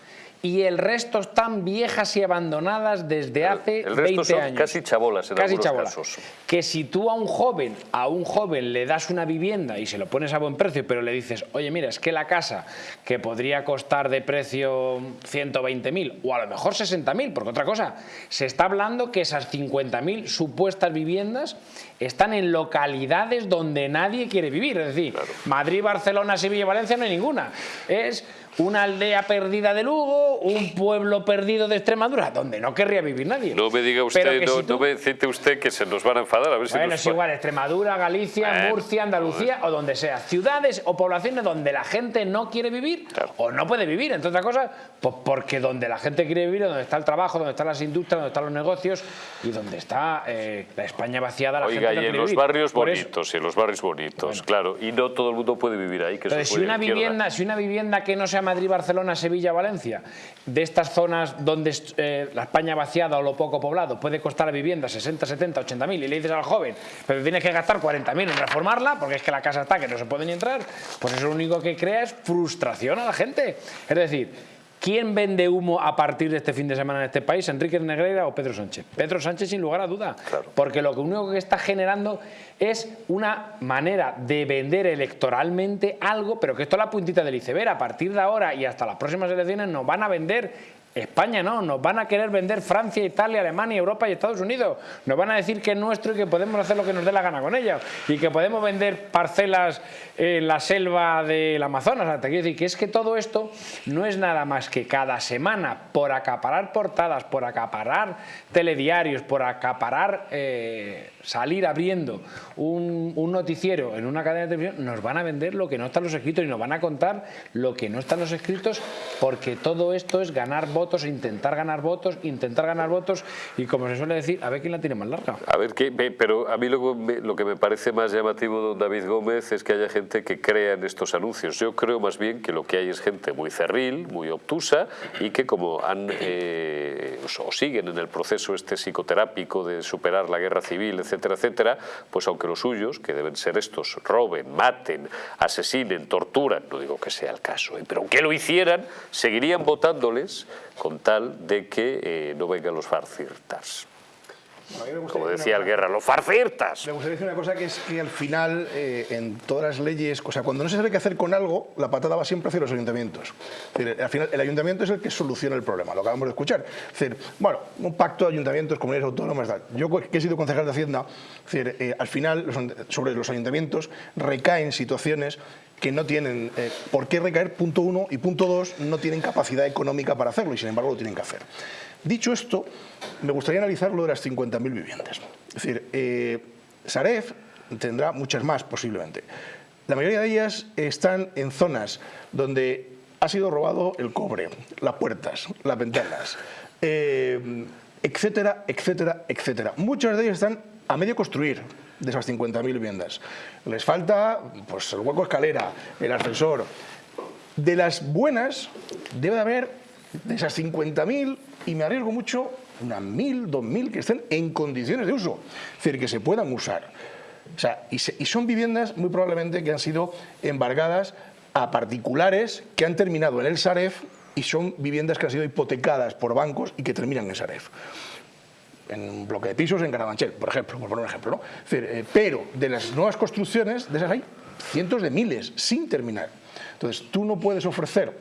Y el resto están viejas y abandonadas desde hace el resto 20 son años. casi chabolas en Casi chabolas. casos. Que si tú a un joven, a un joven le das una vivienda y se lo pones a buen precio, pero le dices, oye, mira, es que la casa que podría costar de precio 120.000 o a lo mejor 60.000, porque otra cosa, se está hablando que esas 50.000 supuestas viviendas están en localidades donde nadie quiere vivir. Es decir, Madrid, Barcelona, Sevilla y Valencia no hay ninguna. Es una aldea perdida de Lugo, un pueblo perdido de Extremadura, donde no querría vivir nadie. No me diga usted, no, si tú- no me cite usted que se nos van a enfadar. A ver si bueno, nos es igual, Extremadura, Galicia, Murcia, Andalucía o donde sea. Ciudades o poblaciones donde la gente no quiere vivir Claro. o no puede vivir, entre otras cosas, pues porque donde la gente quiere vivir, es donde está el trabajo, donde están las industrias, donde están los negocios y donde está eh, la España vaciada, la Oiga, gente no y en los vivir. barrios Por eso- bonitos, y en los barrios bonitos, claro. Y no todo el mundo puede vivir ahí, que Entonces, es si una, izquierda. vivienda, si una vivienda que no sea Madrid, Barcelona, Sevilla, Valencia, de estas zonas donde eh, la España vaciada o lo poco poblado puede costar la vivienda 60, 70, 80 mil y le dices al joven, pero tienes que gastar 40 mil en reformarla porque es que la casa está que no se puede ni entrar, pues eso lo único que crea es frustración a la gente. Es decir, ¿quién vende humo a partir de este fin de semana en este país? ¿Enrique Negreira o Pedro Sánchez? Pedro Sánchez sin lugar a duda, Claro. porque lo que único que está generando es una manera de vender electoralmente algo, pero que esto es la puntita del iceberg. A partir de ahora y hasta las próximas elecciones nos van a vender España no, nos van a querer vender Francia, Italia, Alemania, Europa y Estados Unidos. Nos van a decir que es nuestro y que podemos hacer lo que nos dé la gana con ella y que podemos vender parcelas en la selva del Amazonas. Te quiero decir que es que todo esto no es nada más que cada semana por acaparar portadas, por acaparar telediarios, por acaparar eh, salir abriendo un, un, noticiero en una cadena de televisión, nos van a vender lo que no está en los escritos y nos van a contar lo que no está en los escritos porque todo esto es ganar votos, intentar ganar votos, intentar ganar votos y como se suele decir, a ver quién la tiene más larga. A ver, qué, pero a mí lo, lo que me parece más llamativo, don David Gómez, es que haya gente que crea en estos anuncios. Yo creo más bien que lo que hay es gente muy cerril, muy obtusa y que como han eh, o siguen en el proceso este psicoterápico de superar la guerra civil, etcétera, etcétera, pues aunque los suyos, que deben ser estos, roben, maten, asesinen, torturan, no digo que sea el caso, ¿eh? pero aunque lo hicieran, seguirían votándoles con tal de que eh, no vengan los farcirtas. Bueno, Como decía el Guerra, los farcirtas. Me gustaría decir una cosa que es que al final, eh, en todas las leyes, o sea, cuando no se sabe qué hacer con algo, la patada va siempre hacia los ayuntamientos. Es decir, al final, el ayuntamiento es el que soluciona el problema, lo acabamos de escuchar. Es decir, bueno, un pacto de ayuntamientos, comunidades autónomas, tal. Yo que he sido concejal de Hacienda, es decir, eh, al final, sobre los ayuntamientos recaen situaciones que no tienen eh, por qué recaer, punto uno, y punto dos, no tienen capacidad económica para hacerlo y sin embargo lo tienen que hacer. Dicho esto, me gustaría analizar lo de las 50.000 viviendas. Es decir, eh, Saref tendrá muchas más posiblemente. La mayoría de ellas están en zonas donde ha sido robado el cobre, las puertas, las ventanas, eh, etcétera, etcétera, etcétera. Muchas de ellas están a medio construir de esas 50.000 viviendas. Les falta pues, el hueco escalera, el ascensor. De las buenas debe de haber de esas 50.000 y me arriesgo mucho unas 1.000, 2.000 que estén en condiciones de uso, es decir, que se puedan usar. O sea, y, y son viviendas muy probablemente que han sido embargadas a particulares que han terminado en el Saref y son viviendas que han sido hipotecadas por bancos y que terminan en Saref en un bloque de pisos en Carabanchel, por ejemplo, por poner un ejemplo. ¿no? Eh, pero de las nuevas construcciones, de esas hay cientos de miles sin terminar. Entonces, tú no puedes ofrecer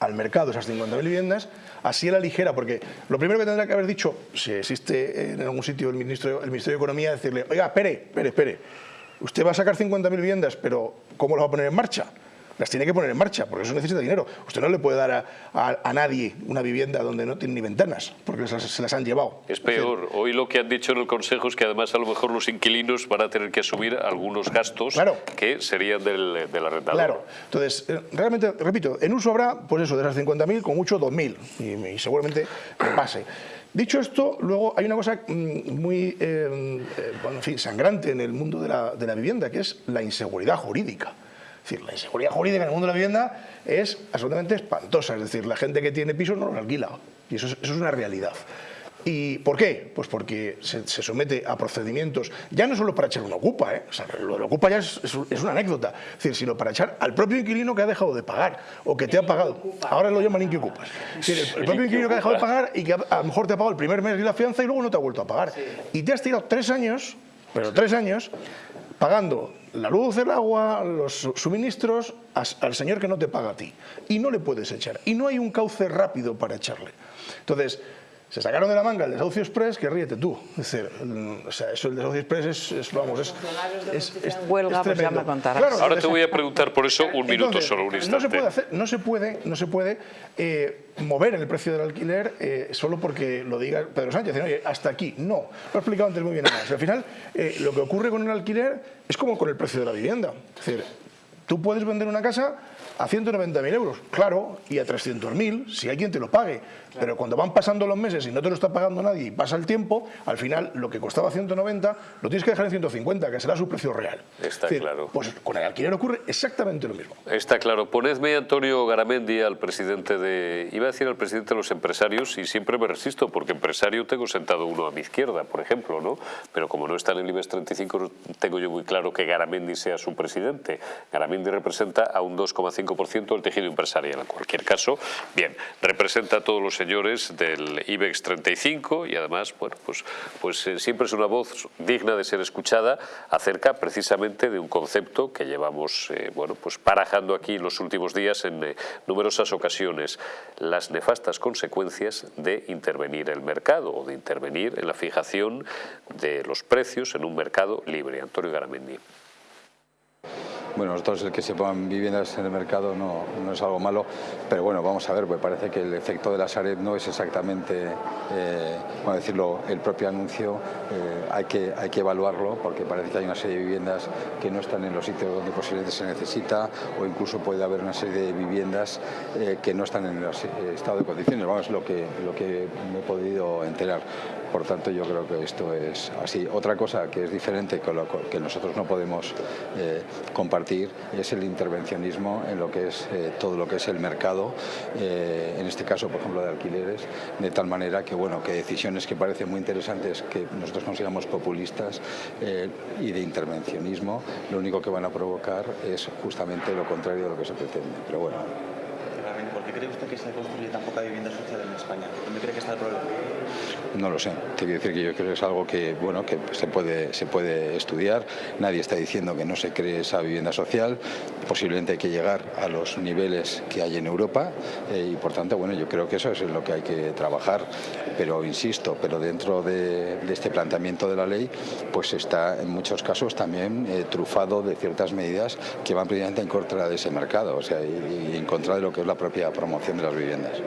al mercado esas 50.000 viviendas así a la ligera, porque lo primero que tendrá que haber dicho, si existe en algún sitio el, ministro, el Ministerio de Economía, decirle, oiga, espere, espere, espere, usted va a sacar 50.000 viviendas, pero ¿cómo lo va a poner en marcha? Las tiene que poner en marcha, porque eso necesita dinero. Usted no le puede dar a, a, a nadie una vivienda donde no tiene ni ventanas, porque se las, se las han llevado. Es peor. Hoy lo que han dicho en el Consejo es que además a lo mejor los inquilinos van a tener que asumir algunos gastos claro. que serían del, del arrendador. Claro. Entonces, eh, realmente, repito, en uso habrá, pues eso, de esas 50.000, con mucho 2.000, y, y seguramente pase. Dicho esto, luego hay una cosa mm, muy eh, eh, bueno, en fin, sangrante en el mundo de la, de la vivienda, que es la inseguridad jurídica. Es decir, la inseguridad jurídica en el mundo de la vivienda es absolutamente espantosa. Es decir, la gente que tiene pisos no los alquila. Y eso es, eso es una realidad. ¿Y por qué? Pues porque se, se, somete a procedimientos, ya no solo para echar una ocupa, ¿eh? o sea, lo de ocupa ya es, es, es, una anécdota, es decir, sino para echar al propio inquilino que ha dejado de pagar o que te ha pagado. Ahora lo llaman inquiocupas. Es decir, el, el, propio inquilino que ha dejado de pagar y que a, a, lo mejor te ha pagado el primer mes de la fianza y luego no te ha vuelto a pagar. Y te has tirado tres años, pero tres años, pagando la luz, el agua, los suministros al señor que no te paga a ti. Y no le puedes echar. Y no hay un cauce rápido para echarle. Entonces, se sacaron de la manga el desahucio express, que ríete tú. Es decir, o sea, eso el desahucio express es, es vamos, es, es, es, huelga, pues ya me contarás. Claro, Ahora te voy a preguntar por eso un minuto entonces, solo, un instante. No se puede, hacer, no se puede, no se puede eh, mover el precio del alquiler eh, solo porque lo diga Pedro Sánchez. Oye, hasta aquí. No, lo he explicado antes muy bien. Además. Al final, eh, lo que ocurre con el alquiler es como con el precio de la vivienda. Es decir, tú puedes vender una casa a 190.000 euros, claro, y a 300.000 si hay quien te lo pague. Claro. Pero cuando van pasando los meses y no te lo está pagando nadie y pasa el tiempo, al final lo que costaba 190 lo tienes que dejar en 150, que será su precio real. Está decir, claro. Pues con el alquiler ocurre exactamente lo mismo. Está claro. Ponedme Antonio Garamendi al presidente de... Iba a decir al presidente de los empresarios y siempre me resisto porque empresario tengo sentado uno a mi izquierda, por ejemplo, ¿no? Pero como no está en el IBEX 35 tengo yo muy claro que Garamendi sea su presidente. Garamendi representa a un 2,5 25% del tejido empresarial. En cualquier caso, bien, representa a todos los señores del IBEX 35 y además, bueno, pues, pues eh, siempre es una voz digna de ser escuchada acerca precisamente de un concepto que llevamos, eh, bueno, pues parajando aquí en los últimos días en eh, numerosas ocasiones, las nefastas consecuencias de intervenir el mercado o de intervenir en la fijación de los precios en un mercado libre. Antonio Garamendi. Bueno, nosotros el que se pongan viviendas en el mercado no, no, es algo malo, pero bueno, vamos a ver, pues parece que el efecto de la Sareb no es exactamente, eh, bueno, decirlo, el propio anuncio, eh, hay, que, hay que evaluarlo porque parece que hay una serie de viviendas que no están en los sitios donde posiblemente se necesita o incluso puede haber una serie de viviendas eh, que no están en el estado de condiciones, vamos, lo que, lo que me he podido enterar. Por tanto, yo creo que esto es así. Otra cosa que es diferente, que nosotros no podemos compartir es el intervencionismo en lo que es eh, todo lo que es el mercado, eh, en este caso, por ejemplo, de alquileres, de tal manera que, bueno, que decisiones que parecen muy interesantes que nosotros consigamos populistas eh, y de intervencionismo, lo único que van a provocar es justamente lo contrario de lo que se pretende. Pero bueno. ¿Por qué cree usted que se construye tan poca vivienda social en España? ¿Dónde cree que está el problema? No lo sé. Te quiero decir que yo creo que es algo que, bueno, que se puede, se puede estudiar. Nadie está diciendo que no se cree esa vivienda social. Posiblemente hay que llegar a los niveles que hay en Europa eh, y, por tanto, bueno, yo creo que eso es en lo que hay que trabajar. Pero, insisto, pero dentro de, este planteamiento de la ley, pues está en muchos casos también eh, trufado de ciertas medidas que van precisamente en contra de ese mercado, o sea, y en contra de lo que es la propia promoción de las viviendas.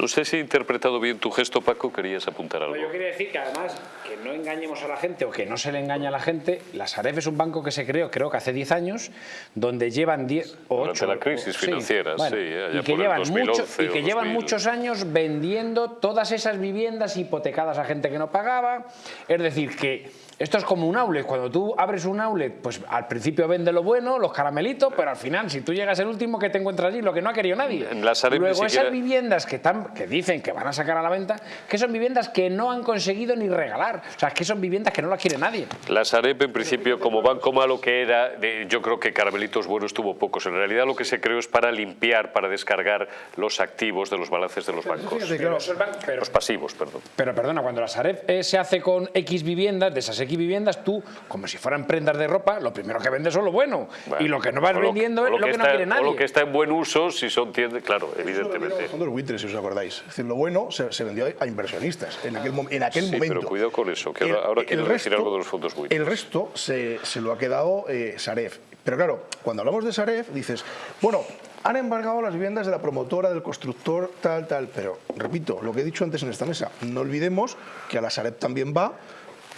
No sé si he interpretado bien tu gesto, Paco, querías apuntar algo. yo quería decir que además, que no engañemos a la gente o que no se le engaña a la gente, la Sareb es un banco que se creó, creo que hace 10 años, donde llevan 10 o 8... Durante la crisis financiera, sí. y que, llevan, y que llevan muchos años vendiendo todas esas viviendas hipotecadas a gente que no pagaba. Es decir, que esto es como un outlet. Cuando tú abres un outlet, pues al principio vende lo bueno, los caramelitos, pero al final, si tú llegas el último, que te encuentras allí? Lo que no ha querido nadie. Luego, esas viviendas que, que dicen que van a sacar a la venta, que son viviendas que no han conseguido ni regalar. O sea, que son viviendas que no las quiere nadie. La Sareb, en principio, como banco malo que era, yo creo que caramelitos buenos tuvo pocos. En realidad, lo que se creó es para limpiar, para descargar los activos de los balances de los bancos. los pasivos, perdón. Pero perdona, cuando la Sareb eh, se hace con X viviendas, de esas X viviendas, tú, como si fueran prendas de ropa, lo primero que vendes es lo bueno. y lo que no vas vendiendo es lo, que, no quiere nadie. O lo que está en buen uso, si son tiendas, claro, evidentemente. Son los buitres, si os acordáis. Es decir, lo bueno se, vendió a inversionistas en aquel, en aquel sí, momento. pero cuidado con eso, que ahora, quiero decir algo de los fondos buitres. El resto se, se lo ha quedado eh, Saref. Pero claro, cuando hablamos de Saref, dices, bueno, han embargado las viviendas de la promotora, del constructor, tal, tal. Pero, repito, lo que he dicho antes en esta mesa, no olvidemos que a la Sareb también va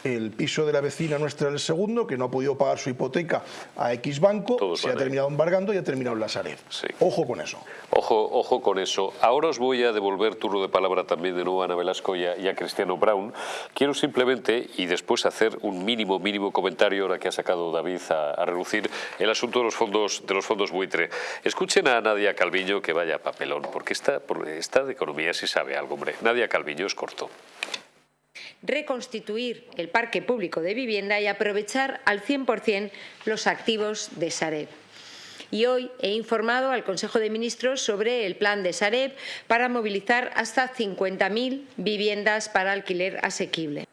el piso de la vecina nuestra del segundo, que no ha podido pagar su hipoteca a X banco, se ha terminado embargando y ha terminado en la Sareb. Ojo con eso. Ojo, ojo con eso. Ahora os voy a devolver turno de palabra también de nuevo a Ana Velasco y a, Cristiano Brown. Quiero simplemente, y después hacer un mínimo, mínimo comentario, ahora que ha sacado David a, relucir el asunto de los fondos de los fondos buitre. Escuchen a Nadia Calviño, que vaya papelón, porque está, está de economía si sabe algo, hombre. Nadia Calviño es corto reconstituir el parque público de vivienda y aprovechar al 100% los activos de Sareb. Y hoy he informado al Consejo de Ministros sobre el plan de Sareb para movilizar hasta 50.000 viviendas para alquiler asequible.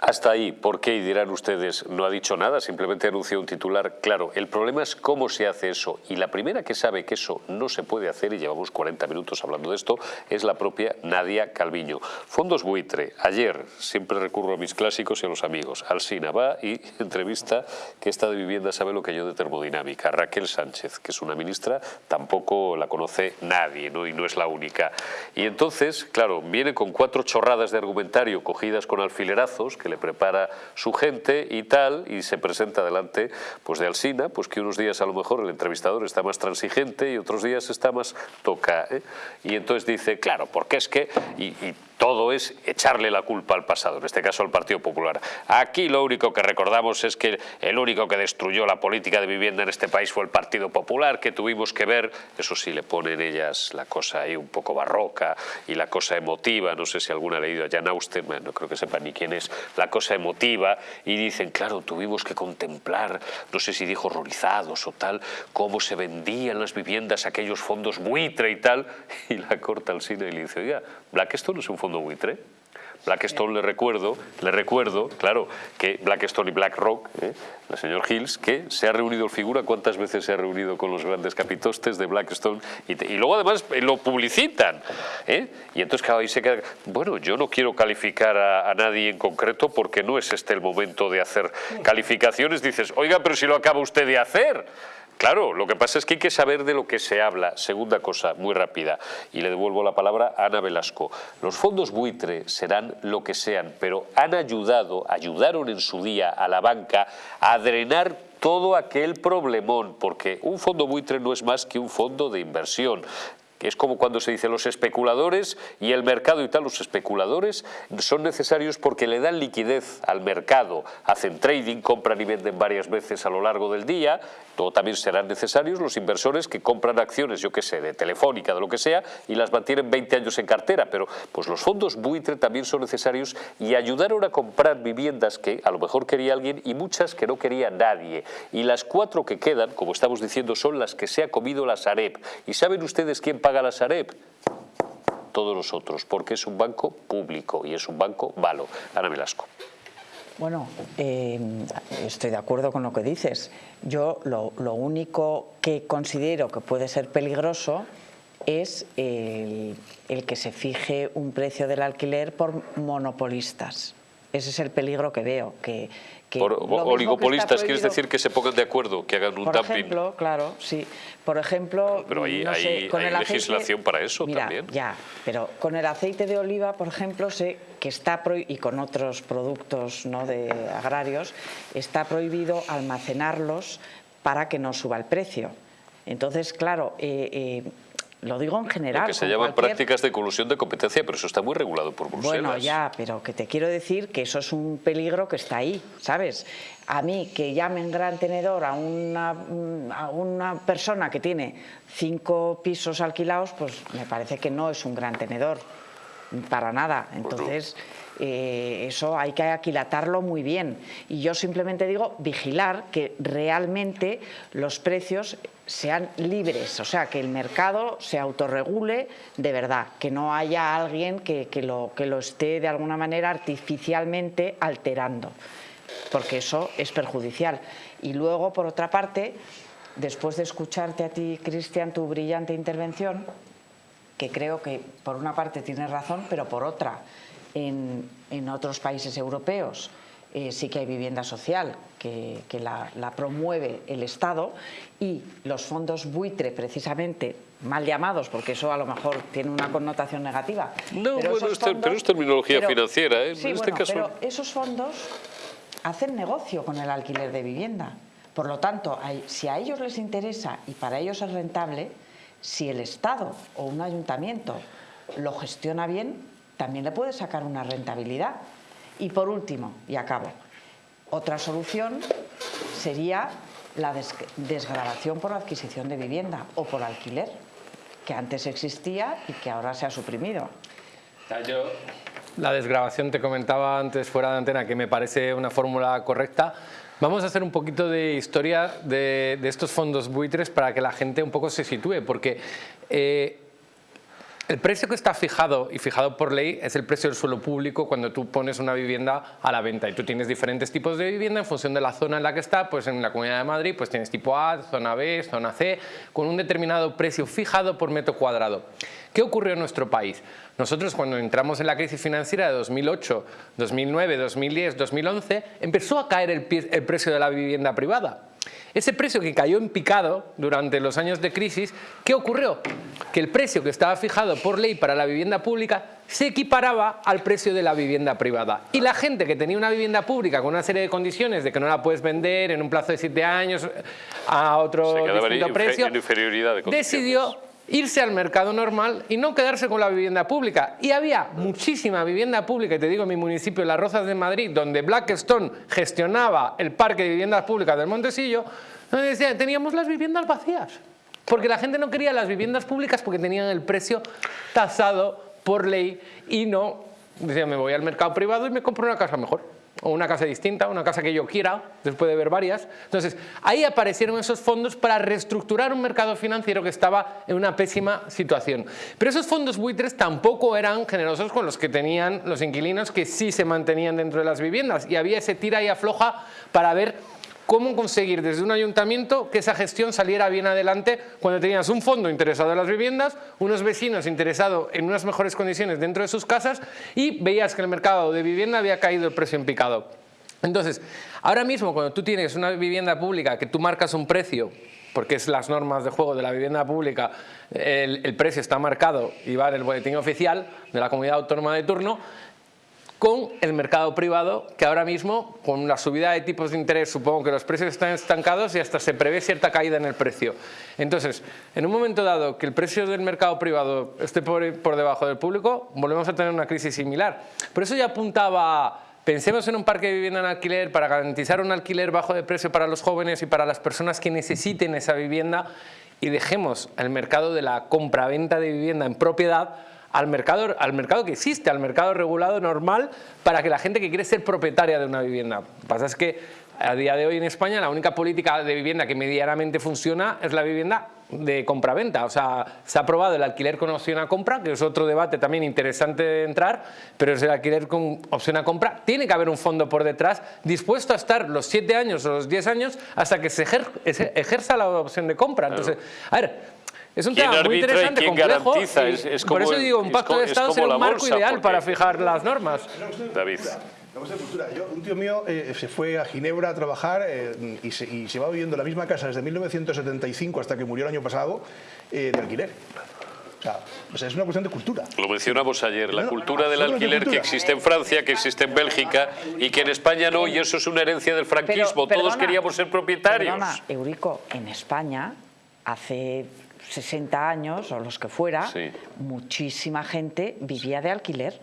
Hasta ahí, ¿por qué? Y dirán ustedes, no ha dicho nada, simplemente anunció un titular. Claro, el problema es cómo se hace eso. Y la primera que sabe que eso no se puede hacer, y llevamos 40 minutos hablando de esto, es la propia Nadia Calviño. Fondos buitre. Ayer, siempre recurro a mis clásicos y a los amigos. Alsina va y entrevista que esta de vivienda sabe lo que yo de termodinámica. Raquel Sánchez, que es una ministra, tampoco la conoce nadie, ¿no? y no es la única. Y entonces, claro, viene con cuatro chorradas de argumentario cogidas con alfilerazos, que le prepara su gente y tal, y se presenta delante pues, de Alsina, pues que unos días a lo mejor el entrevistador está más transigente y otros días está más toca. ¿eh? Y entonces dice, claro, porque es que... Y, todo es echarle la culpa al pasado, en este caso al Partido Popular. Aquí lo único que recordamos es que el único que destruyó la política de vivienda en este país fue el Partido Popular, que tuvimos que ver, eso sí, le ponen ellas la cosa ahí un poco barroca y la cosa emotiva, no sé si alguna ha leído a Jan Austen, no creo que sepa ni quién es, la cosa emotiva, y dicen, claro, tuvimos que contemplar, no sé si dijo horrorizados o tal, cómo se vendían las viviendas, aquellos fondos buitre y tal, y la corta al cine y le dice, oiga, Blackstone es un fondo buitre. Blackstone le recuerdo, le recuerdo, claro, que Blackstone y BlackRock, ¿eh? el señor Hills, que se ha reunido el figura, cuántas veces se ha reunido con los grandes capitostes de Blackstone y, luego además eh, lo publicitan. ¿eh? Y entonces claro, ahí se queda, bueno, yo no quiero calificar a, a, nadie en concreto porque no es este el momento de hacer calificaciones. Dices, oiga, pero si lo acaba usted de hacer. Claro, lo que pasa es que hay que saber de lo que se habla. Segunda cosa, muy rápida, y le devuelvo la palabra a Ana Velasco. Los fondos buitre serán lo que sean, pero han ayudado, ayudaron en su día a la banca a drenar todo aquel problemón, porque un fondo buitre no es más que un fondo de inversión que es como cuando se dice los especuladores y el mercado y tal, los especuladores son necesarios porque le dan liquidez al mercado, hacen trading, compran y venden varias veces a lo largo del día, todo también serán necesarios los inversores que compran acciones, yo qué sé, de Telefónica, de lo que sea, y las mantienen 20 años en cartera, pero pues los fondos buitre también son necesarios y ayudaron a comprar viviendas que a lo mejor quería alguien y muchas que no quería nadie. Y las cuatro que quedan, como estamos diciendo, son las que se ha comido la Sareb. ¿Y saben ustedes quién paga la Sareb? Todos nosotros, porque es un banco público y es un banco malo. Ana Velasco. Bueno, eh, estoy de acuerdo con lo que dices. Yo lo, único que considero que puede ser peligroso es el que se fije un precio del alquiler por monopolistas. Ese es el peligro que veo, que, que por oligopolistas, quieres decir que se pongan de acuerdo, que hagan un por dumping. Por ejemplo, claro, sí. Por ejemplo, pero hay, no hay, sé, con hay el legislación para eso mira, también. Ya, pero con el aceite de oliva, por ejemplo, sé que está prohibido, y con otros productos ¿no? de agrarios, está prohibido almacenarlos para que no suba el precio. Entonces, claro, eh, eh, lo digo en general. Lo que se llaman cualquier... prácticas de colusión de competencia, pero eso está muy regulado por Bruselas. Bueno, ya, pero que te quiero decir que eso es un peligro que está ahí, ¿sabes? A mí que llamen gran tenedor a una, a una persona que tiene cinco pisos alquilados, pues me parece que no es un gran tenedor, para nada. Entonces... Eh, eso hay que aquilatarlo muy bien. Y yo simplemente digo vigilar que realmente los precios sean libres, o sea, que el mercado se autorregule de verdad, que no haya alguien que, lo, que lo esté de alguna manera artificialmente alterando, porque eso es perjudicial. Y luego, por otra parte, después de escucharte a ti, Cristian, tu brillante intervención, que creo que por una parte tienes razón, pero por otra en, en otros países europeos. Eh, sí que hay vivienda social que, que la, la, promueve el Estado y los fondos buitre precisamente mal llamados porque eso a lo mejor tiene una connotación negativa. No, pero, bueno, fondos, pero es terminología pero, financiera ¿eh? sí, en este bueno, caso pero esos fondos hacen negocio con el alquiler de vivienda. Por lo tanto, hay, si a ellos les interesa y para ellos es rentable si el Estado o un ayuntamiento lo gestiona bien también le puede sacar una rentabilidad. Y por último, y acabo, otra solución sería la des desgravación por adquisición de vivienda o por alquiler, que antes existía y que ahora se ha suprimido. Yo la desgrabación te comentaba antes fuera de antena que me parece una fórmula correcta. Vamos a hacer un poquito de historia de, de, estos fondos buitres para que la gente un poco se sitúe, porque eh, el precio que está fijado y fijado por ley es el precio del suelo público cuando tú pones una vivienda a la venta y tú tienes diferentes tipos de vivienda en función de la zona en la que está, pues en la Comunidad de Madrid pues tienes tipo A, zona B, zona C, con un determinado precio fijado por metro cuadrado. ¿Qué ocurrió en nuestro país? Nosotros cuando entramos en la crisis financiera de 2008, 2009, 2010, 2011, empezó a caer el, el precio de la vivienda privada. Ese precio que cayó en picado durante los años de crisis, ¿qué ocurrió? Que el precio que estaba fijado por ley para la vivienda pública se equiparaba al precio de la vivienda privada. Y la gente que tenía una vivienda pública con una serie de condiciones de que no la puedes vender en un plazo de siete años a otro distinto precio, de decidió irse al mercado normal y no quedarse con la vivienda pública. Y había muchísima vivienda pública, y te digo en mi municipio, Las Rozas de Madrid, donde Blackstone gestionaba el parque de viviendas públicas del Montesillo, donde decía, teníamos las viviendas vacías. Porque la gente no quería las viviendas públicas porque tenían el precio tasado por ley y no, decía, me voy al mercado privado y me compro una casa mejor o una casa distinta, una casa que yo quiera, después de ver varias. Entonces, ahí aparecieron esos fondos para reestructurar un mercado financiero que estaba en una pésima situación. Pero esos fondos buitres tampoco eran generosos con los que tenían los inquilinos que sí se mantenían dentro de las viviendas y había ese tira y afloja para ver cómo conseguir desde un ayuntamiento que esa gestión saliera bien adelante cuando tenías un fondo interesado en las viviendas, unos vecinos interesados en unas mejores condiciones dentro de sus casas y veías que el mercado de vivienda había caído el precio en picado. Entonces, ahora mismo cuando tú tienes una vivienda pública que tú marcas un precio porque es las normas de juego de la vivienda pública, el, el, precio está marcado y va en el boletín oficial de la comunidad autónoma de turno, con el mercado privado, que ahora mismo, con la subida de tipos de interés, supongo que los precios están estancados y hasta se prevé cierta caída en el precio. Entonces, en un momento dado que el precio del mercado privado esté por, por debajo del público, volvemos a tener una crisis similar. Por eso ya apuntaba Pensemos en un parque de vivienda en alquiler para garantizar un alquiler bajo de precio para los jóvenes y para las personas que necesiten esa vivienda y dejemos el mercado de la compra-venta de vivienda en propiedad al mercado, al mercado que existe, al mercado regulado normal para que la gente que quiere ser propietaria de una vivienda. Lo que pasa es que a día de hoy en España la única política de vivienda que medianamente funciona es la vivienda de compra-venta. O sea, se ha aprobado el alquiler con opción a compra, que es otro debate también interesante de entrar, pero es el alquiler con opción a compra. Tiene que haber un fondo por detrás dispuesto a estar los 7 años o los 10 años hasta que se ejerza la opción de compra. Entonces, a ver, es un tema muy interesante, complejo. Garantiza? Es, es por eso digo, un pacto de Estado es un marco ideal porque... para fijar las normas. David. Yo, un tío mío eh, se fue a Ginebra a trabajar eh, y, se, y, se, va viviendo en la misma casa desde 1975 hasta que murió el año pasado eh, de alquiler. O sea, o sea, es una cuestión de cultura. Lo mencionamos ayer, la cultura del alquiler que existe en Francia, que existe en Bélgica y que en España no, y eso es una herencia del franquismo. Pero, perdona, Todos queríamos ser propietarios. Perdona, Eurico, en España hace 60 años o los que fuera, sí. muchísima gente vivía de alquiler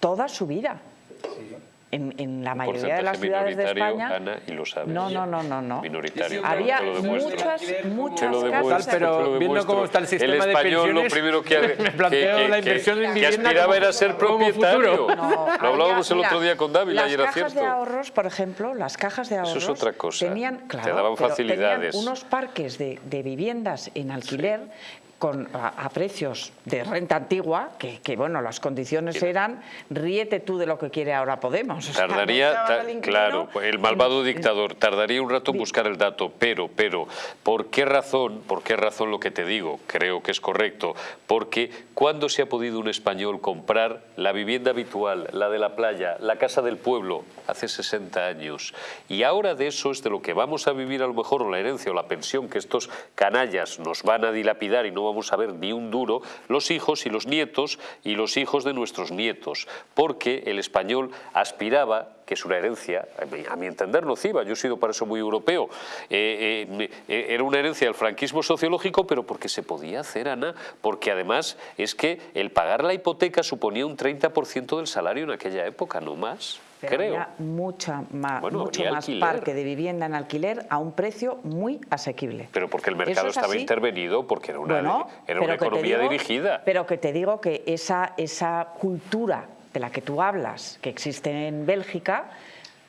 toda su vida. Sí. En, en, la mayoría de las ciudades de España Ana, y lo sabes, no no no no no. Minoritario había muchas muchas casas. pero viendo cómo está el sistema el español, de pensiones lo primero que, me planteo que, que, la inversión en que vivienda aspiraba como, era ser propietario. No, lo hablábamos el otro día con David las ayer era cajas cierto. de ahorros por ejemplo las cajas de ahorros eso es otra cosa. tenían claro, te daban facilidades tenían unos parques de, de viviendas en alquiler sí con, a, a, precios de renta antigua, que, que, bueno, las condiciones eran ríete tú de lo que quiere ahora Podemos. O tardaría, sea, ta, claro, el malvado en, dictador, tardaría un rato en buscar el dato, pero, pero, ¿por qué razón, por qué razón lo que te digo? Creo que es correcto, porque ¿cuándo se ha podido un español comprar la vivienda habitual, la de la playa, la casa del pueblo? Hace 60 años. Y ahora de eso es de lo que vamos a vivir a lo mejor, o la herencia o la pensión que estos canallas nos van a dilapidar y no vamos a ver ni un duro, los hijos y los nietos y los hijos de nuestros nietos, porque el español aspiraba que es una herencia, a mi entender nociva, yo he sido para eso muy europeo, eh, eh, eh, era una herencia del franquismo sociológico, pero porque se podía hacer, Ana, porque además es que el pagar la hipoteca suponía un 30% del salario en aquella época, no más. Pero creo. Había mucha más, bueno, mucho más alquiler. parque de vivienda en alquiler a un precio muy asequible. Pero porque el mercado es estaba así. intervenido, porque era una, Bueno, era una economía digo- dirigida. Pero que te digo que esa, esa cultura de la que tú hablas, que existe en Bélgica,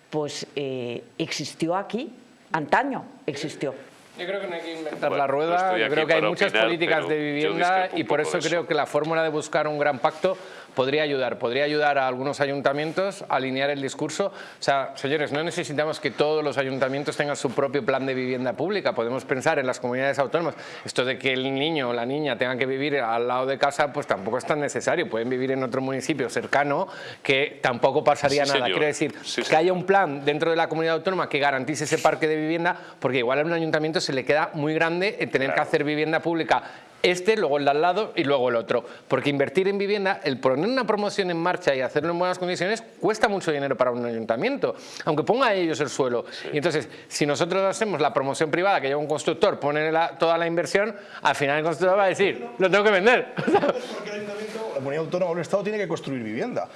pues eh, existió aquí, antaño existió. Yo creo que no hay que inventar Bueno, la rueda, yo creo que hay muchas opinar, políticas de vivienda y por eso creo eso. que la fórmula de buscar un gran pacto podría ayudar, podría ayudar a algunos ayuntamientos a alinear el discurso. O sea, señores, no necesitamos que todos los ayuntamientos tengan su propio plan de vivienda pública, podemos pensar en las comunidades autónomas. Esto de que el niño o la niña tengan que vivir al lado de casa, pues tampoco es tan necesario, pueden vivir en otro municipio cercano que tampoco pasaría Sí, nada. Quiero decir, Sí, que haya un plan dentro de la comunidad autónoma que garantice ese parque de vivienda, porque igual a un ayuntamiento se le queda muy grande tener que hacer vivienda pública este, luego el de al lado y luego el otro. Porque invertir en vivienda, el poner una promoción en marcha y hacerlo en buenas condiciones, cuesta mucho dinero para un ayuntamiento, aunque ponga a ellos el suelo. Y entonces, si nosotros hacemos la promoción privada, que lleva un constructor, pone la- toda la inversión, al final el constructor va a decir, lo tengo que vender. Porque el ayuntamiento, la comunidad autónoma o el Estado tiene que construir vivienda.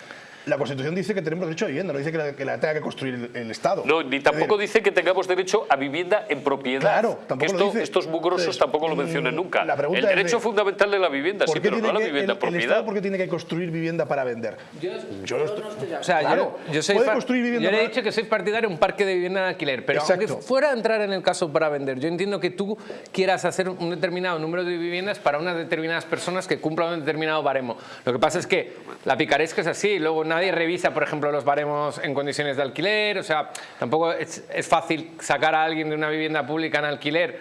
La Constitución dice que tenemos derecho a vivienda, no dice que la, que la tenga que construir el, el Estado. No, ni tampoco dice que tengamos derecho a vivienda en propiedad. Claro, tampoco Que lo esto- dice. Estos mugrosos Entonces, tampoco lo mm, mencionan nunca. la pregunta El es derecho de- fundamental de la vivienda, sí, ¿Por qué pero no la vivienda en el propiedad. Estado por qué tiene que construir vivienda para vender? Yo, no estoy- O sea, Claro, yo, yo soy puede construir vivienda yo le he dicho que soy partidario de un parque de vivienda en alquiler, pero Exacto. aunque fuera a entrar en el caso para vender, yo entiendo que tú quieras hacer un determinado número de viviendas para unas determinadas personas que cumplan un determinado baremo. Lo que pasa es que la picaresca es así, luego nadie revisa, por ejemplo, los baremos en condiciones de alquiler, o sea, tampoco es, es fácil sacar a alguien de una vivienda pública en alquiler,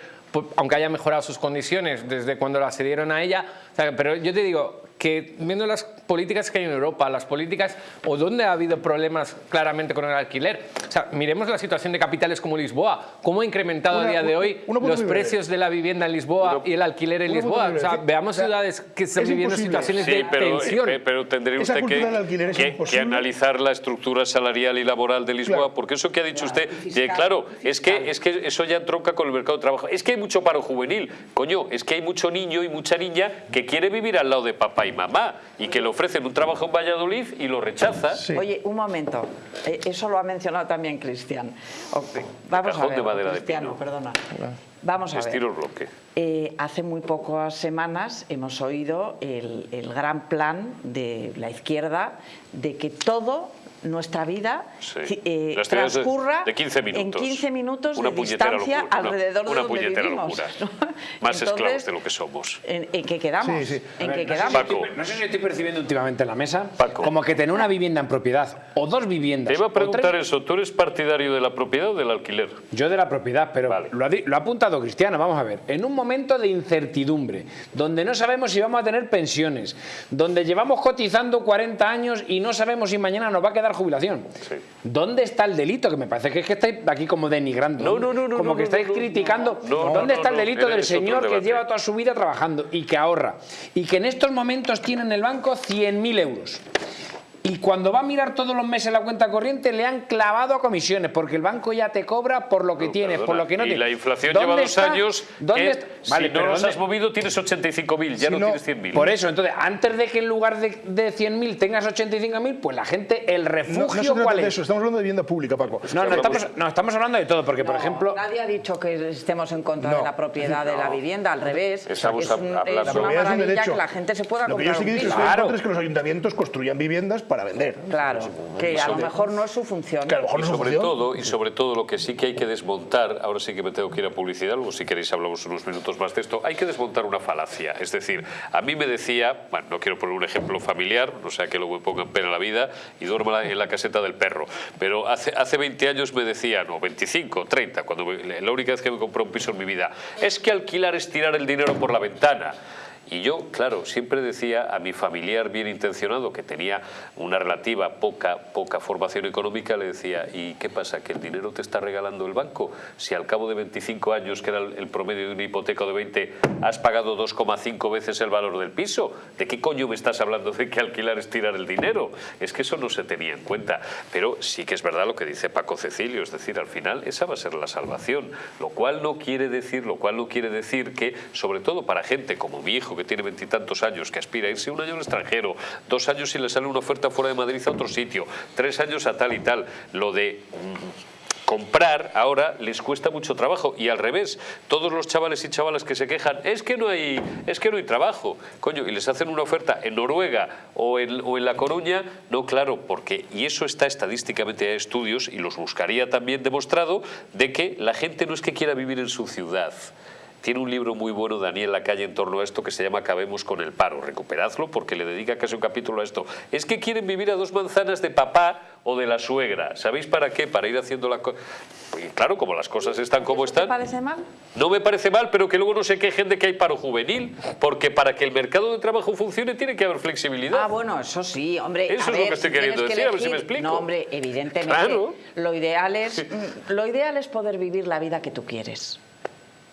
aunque haya mejorado sus condiciones desde cuando la cedieron a ella, o sea, pero yo te digo que viendo las políticas que hay en Europa, las políticas o donde ha habido problemas claramente con el alquiler, o sea, miremos la situación de capitales como Lisboa, cómo ha incrementado Una- a día de hoy una punto los muy breve. precios de la vivienda en Lisboa y el alquiler en una Lisboa, o sea, veamos O sea, ciudades que están es viviendo imposible. situaciones Sí, de pero, tensión. eh, pero tendría usted que, que- que analizar la estructura salarial y laboral de Lisboa, Claro. porque eso que ha dicho usted, y eh, fiscal, claro, y es que, es que eso ya tronca con el mercado de trabajo. Es que hay mucho paro juvenil, coño, es que hay mucho niño y mucha niña que quiere vivir al lado de papá y mamá y que le ofrecen un trabajo en Valladolid y lo rechaza. Sí. Oye, un momento. Eh, Eso lo ha mencionado también Cristian. Vamos Cajón a de ver. de Cristiano, pino. perdona. Vamos a ver. Estilo bloque. Eh, hace muy pocas semanas hemos oído el, el gran plan de la izquierda de que todo nuestra vida Sí. eh, transcurra de 15 en minutos. 15 minutos Una de distancia locura, una- alrededor de una donde puñetera vivimos. locura. ¿no? Más esclavos de lo que somos. ¿En, en qué quedamos? Sí, sí. ¿En ver, no sé si quedamos? Paco. estoy- No sé si estoy percibiendo últimamente en la mesa Paco. como que tener una vivienda en propiedad o dos viviendas. Te iba a preguntar tres- eso, ¿tú eres partidario de la propiedad o del alquiler? Yo de la propiedad, pero Vale. lo, ha, lo ha apuntado Cristiano, vamos a ver. En un momento de incertidumbre, donde no sabemos si vamos a tener pensiones, donde llevamos cotizando 40 años y no sabemos si mañana nos va a quedar jubilación. Sí. ¿Dónde está el delito? Que me parece que es que estáis aquí como denigrando. No, no, no, no, Como no, que estáis no, criticando. ¿Dónde está el delito era- del señor que lleva toda su vida trabajando y que ahorra? Y que en estos momentos tiene en el banco 100.000 euros. Y cuando va a mirar todos los meses la cuenta corriente le han clavado a comisiones porque el banco ya te cobra por lo que No, tienes, por lo que no y tienes. la inflación ¿Dónde lleva dos está? años ¿Dónde que está? si Vale, no los ¿dónde- has movido tienes 85.000, ya Si no, no- tienes 100.000. Por eso, entonces, antes de que en lugar de, de 100.000 tengas 85.000, pues la gente, el refugio, no ¿cuál de es? eso, estamos hablando de vivienda pública, Paco. No, no estamos, no, estamos hablando de todo, porque, por ejemplo, Nadie ha dicho que estemos en contra No. de la propiedad de la vivienda, al revés. Estamos es, un- es La una propiedad es un maravilla derecho. que la gente se pueda Lo que yo comprar sí que dicho piso. estoy en Claro. es que los ayuntamientos construyan viviendas para vender. Claro, que a lo mejor no es su función. Que a lo mejor Y no es su sobre función. todo, y sobre todo lo que sí que hay que desmontar, ahora sí que me tengo que ir a publicidad, luego si queréis hablamos unos minutos más de esto, hay que desmontar una falacia. Es decir, a mí me decía, bueno, no quiero poner un ejemplo familiar, no sea que luego me pongan pena la vida y duerma en la caseta del perro, pero hace, hace 20 años me decía, no, 25, 30, cuando me- la única vez que me compré un piso en mi vida, es que alquilar es tirar el dinero por la ventana. Y yo, claro, siempre decía a mi familiar bien intencionado, que tenía una relativa poca, poca formación económica, le decía, ¿y qué pasa? ¿Que el dinero te está regalando el banco? Si al cabo de 25 años, que era el promedio de una hipoteca de 20, has pagado 2,5 veces el valor del piso, ¿de qué coño me estás hablando de que alquilar es tirar el dinero? Es que eso no se tenía en cuenta. Pero sí que es verdad lo que dice Paco Cecilio, es decir, al final esa va a ser la salvación, lo cual no quiere decir, lo cual no quiere decir que, sobre todo para gente como mi hijo, que tiene veintitantos años, que aspira a irse un año al extranjero, dos años si le sale una oferta fuera de Madrid a otro sitio, tres años a tal y tal, lo de mm, comprar ahora les cuesta mucho trabajo. Y al revés, todos los chavales y chavalas que se quejan, es que no hay, es que no hay trabajo, coño, y les hacen una oferta en Noruega o en, o en La Coruña, no, claro, porque, y eso está estadísticamente, hay estudios, y los buscaría también demostrado, de que la gente no es que quiera vivir en su ciudad, tiene un libro muy bueno Daniel Lacalle en torno a esto que se llama Acabemos con el paro. Recuperadlo porque le dedica casi un capítulo a esto. Es que quieren vivir a dos manzanas de papá o de la suegra. ¿Sabéis para qué? Para ir haciendo la cosa. Claro, como las cosas están como ¿Eso te están. parece mal? No me parece mal, pero que luego no se quejen de que hay paro juvenil, porque para que el mercado de trabajo funcione tiene que haber flexibilidad. Ah, bueno, eso sí, hombre. Eso a es lo que estoy queriendo que decir, a ver si me explico. No, hombre, evidentemente. Claro. Lo ideal es, mm, lo ideal es poder vivir la vida que tú quieres.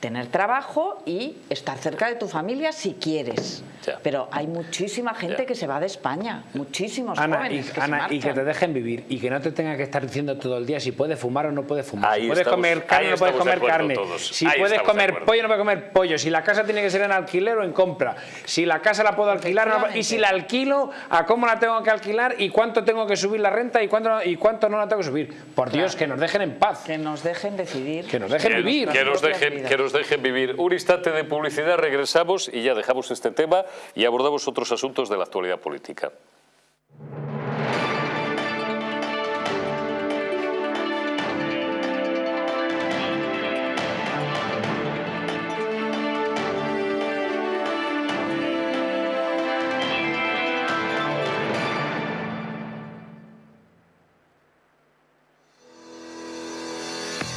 Tener trabajo y estar cerca de tu familia si quieres. Pero hay muchísima gente que se va de España, muchísimos Ana, jóvenes y, que Ana, se y que te dejen vivir y que no te tenga que estar diciendo todo el día si puedes fumar o no puedes fumar. Ahí si puedes estamos- comer carne o no puedes comer carne. todos. Si Ahí puedes comer pollo o no puedes comer pollo. Si la casa tiene que ser en alquiler o en compra. Si la casa la puedo alquilar o no y si la alquilo, a cómo la tengo que alquilar y cuánto tengo que subir la renta y cuánto, y cuánto no la tengo que subir. Por Dios, que nos dejen en paz. Que nos dejen decidir. Que nos dejen Que- vivir. Que nos, dejen, que nos dejen vivir. Un instante de publicidad, regresamos y ya dejamos este tema y abordamos otros asuntos de la actualidad política.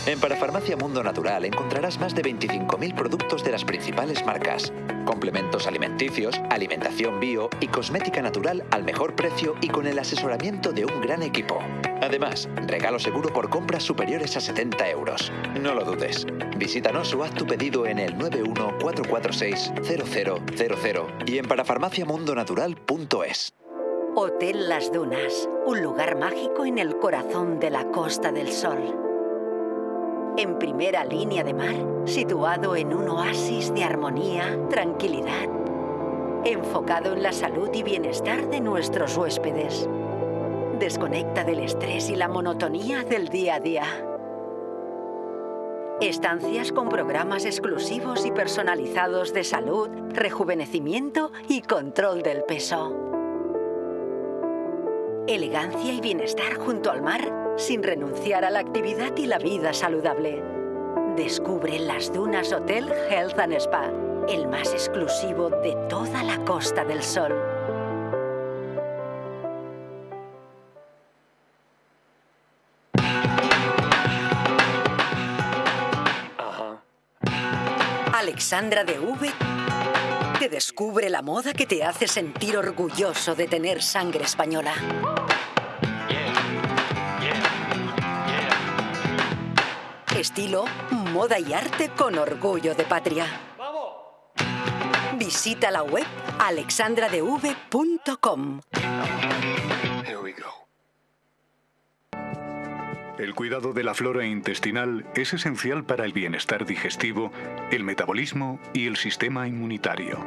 En Parafarmacia Mundo Natural encontrarás más de 25.000 productos de las principales marcas. Complementos alimenticios, alimentación bio y cosmética natural al mejor precio y con el asesoramiento de un gran equipo. Además, regalo seguro por compras superiores a 70 euros. No lo dudes. Visítanos o haz tu pedido en el 914460000 y en parafarmaciamundonatural.es. Hotel Las Dunas, un lugar mágico en el corazón de la Costa del Sol. En primera línea de mar, situado en un oasis de armonía, tranquilidad, enfocado en la salud y bienestar de nuestros huéspedes. Desconecta del estrés y la monotonía del día a día. Estancias con programas exclusivos y personalizados de salud, rejuvenecimiento y control del peso. Elegancia y bienestar junto al mar sin renunciar a la actividad y la vida saludable. Descubre Las Dunas Hotel Health and Spa, el más exclusivo de toda la Costa del Sol. Alexandra de V te descubre la moda que te hace sentir orgulloso de tener sangre española. Estilo, moda y arte con orgullo de patria. Visita la web alexandradev.com. El cuidado de la flora intestinal es esencial para el bienestar digestivo, el metabolismo y el sistema inmunitario.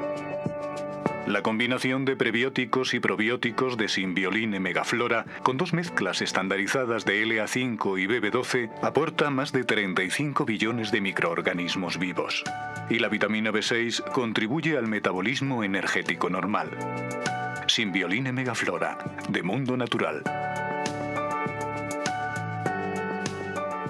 La combinación de prebióticos y probióticos de Symbioline Megaflora con dos mezclas estandarizadas de LA5 y BB12 aporta más de 35 billones de microorganismos vivos. Y la vitamina B6 contribuye al metabolismo energético normal. Symbioline Megaflora, de Mundo Natural.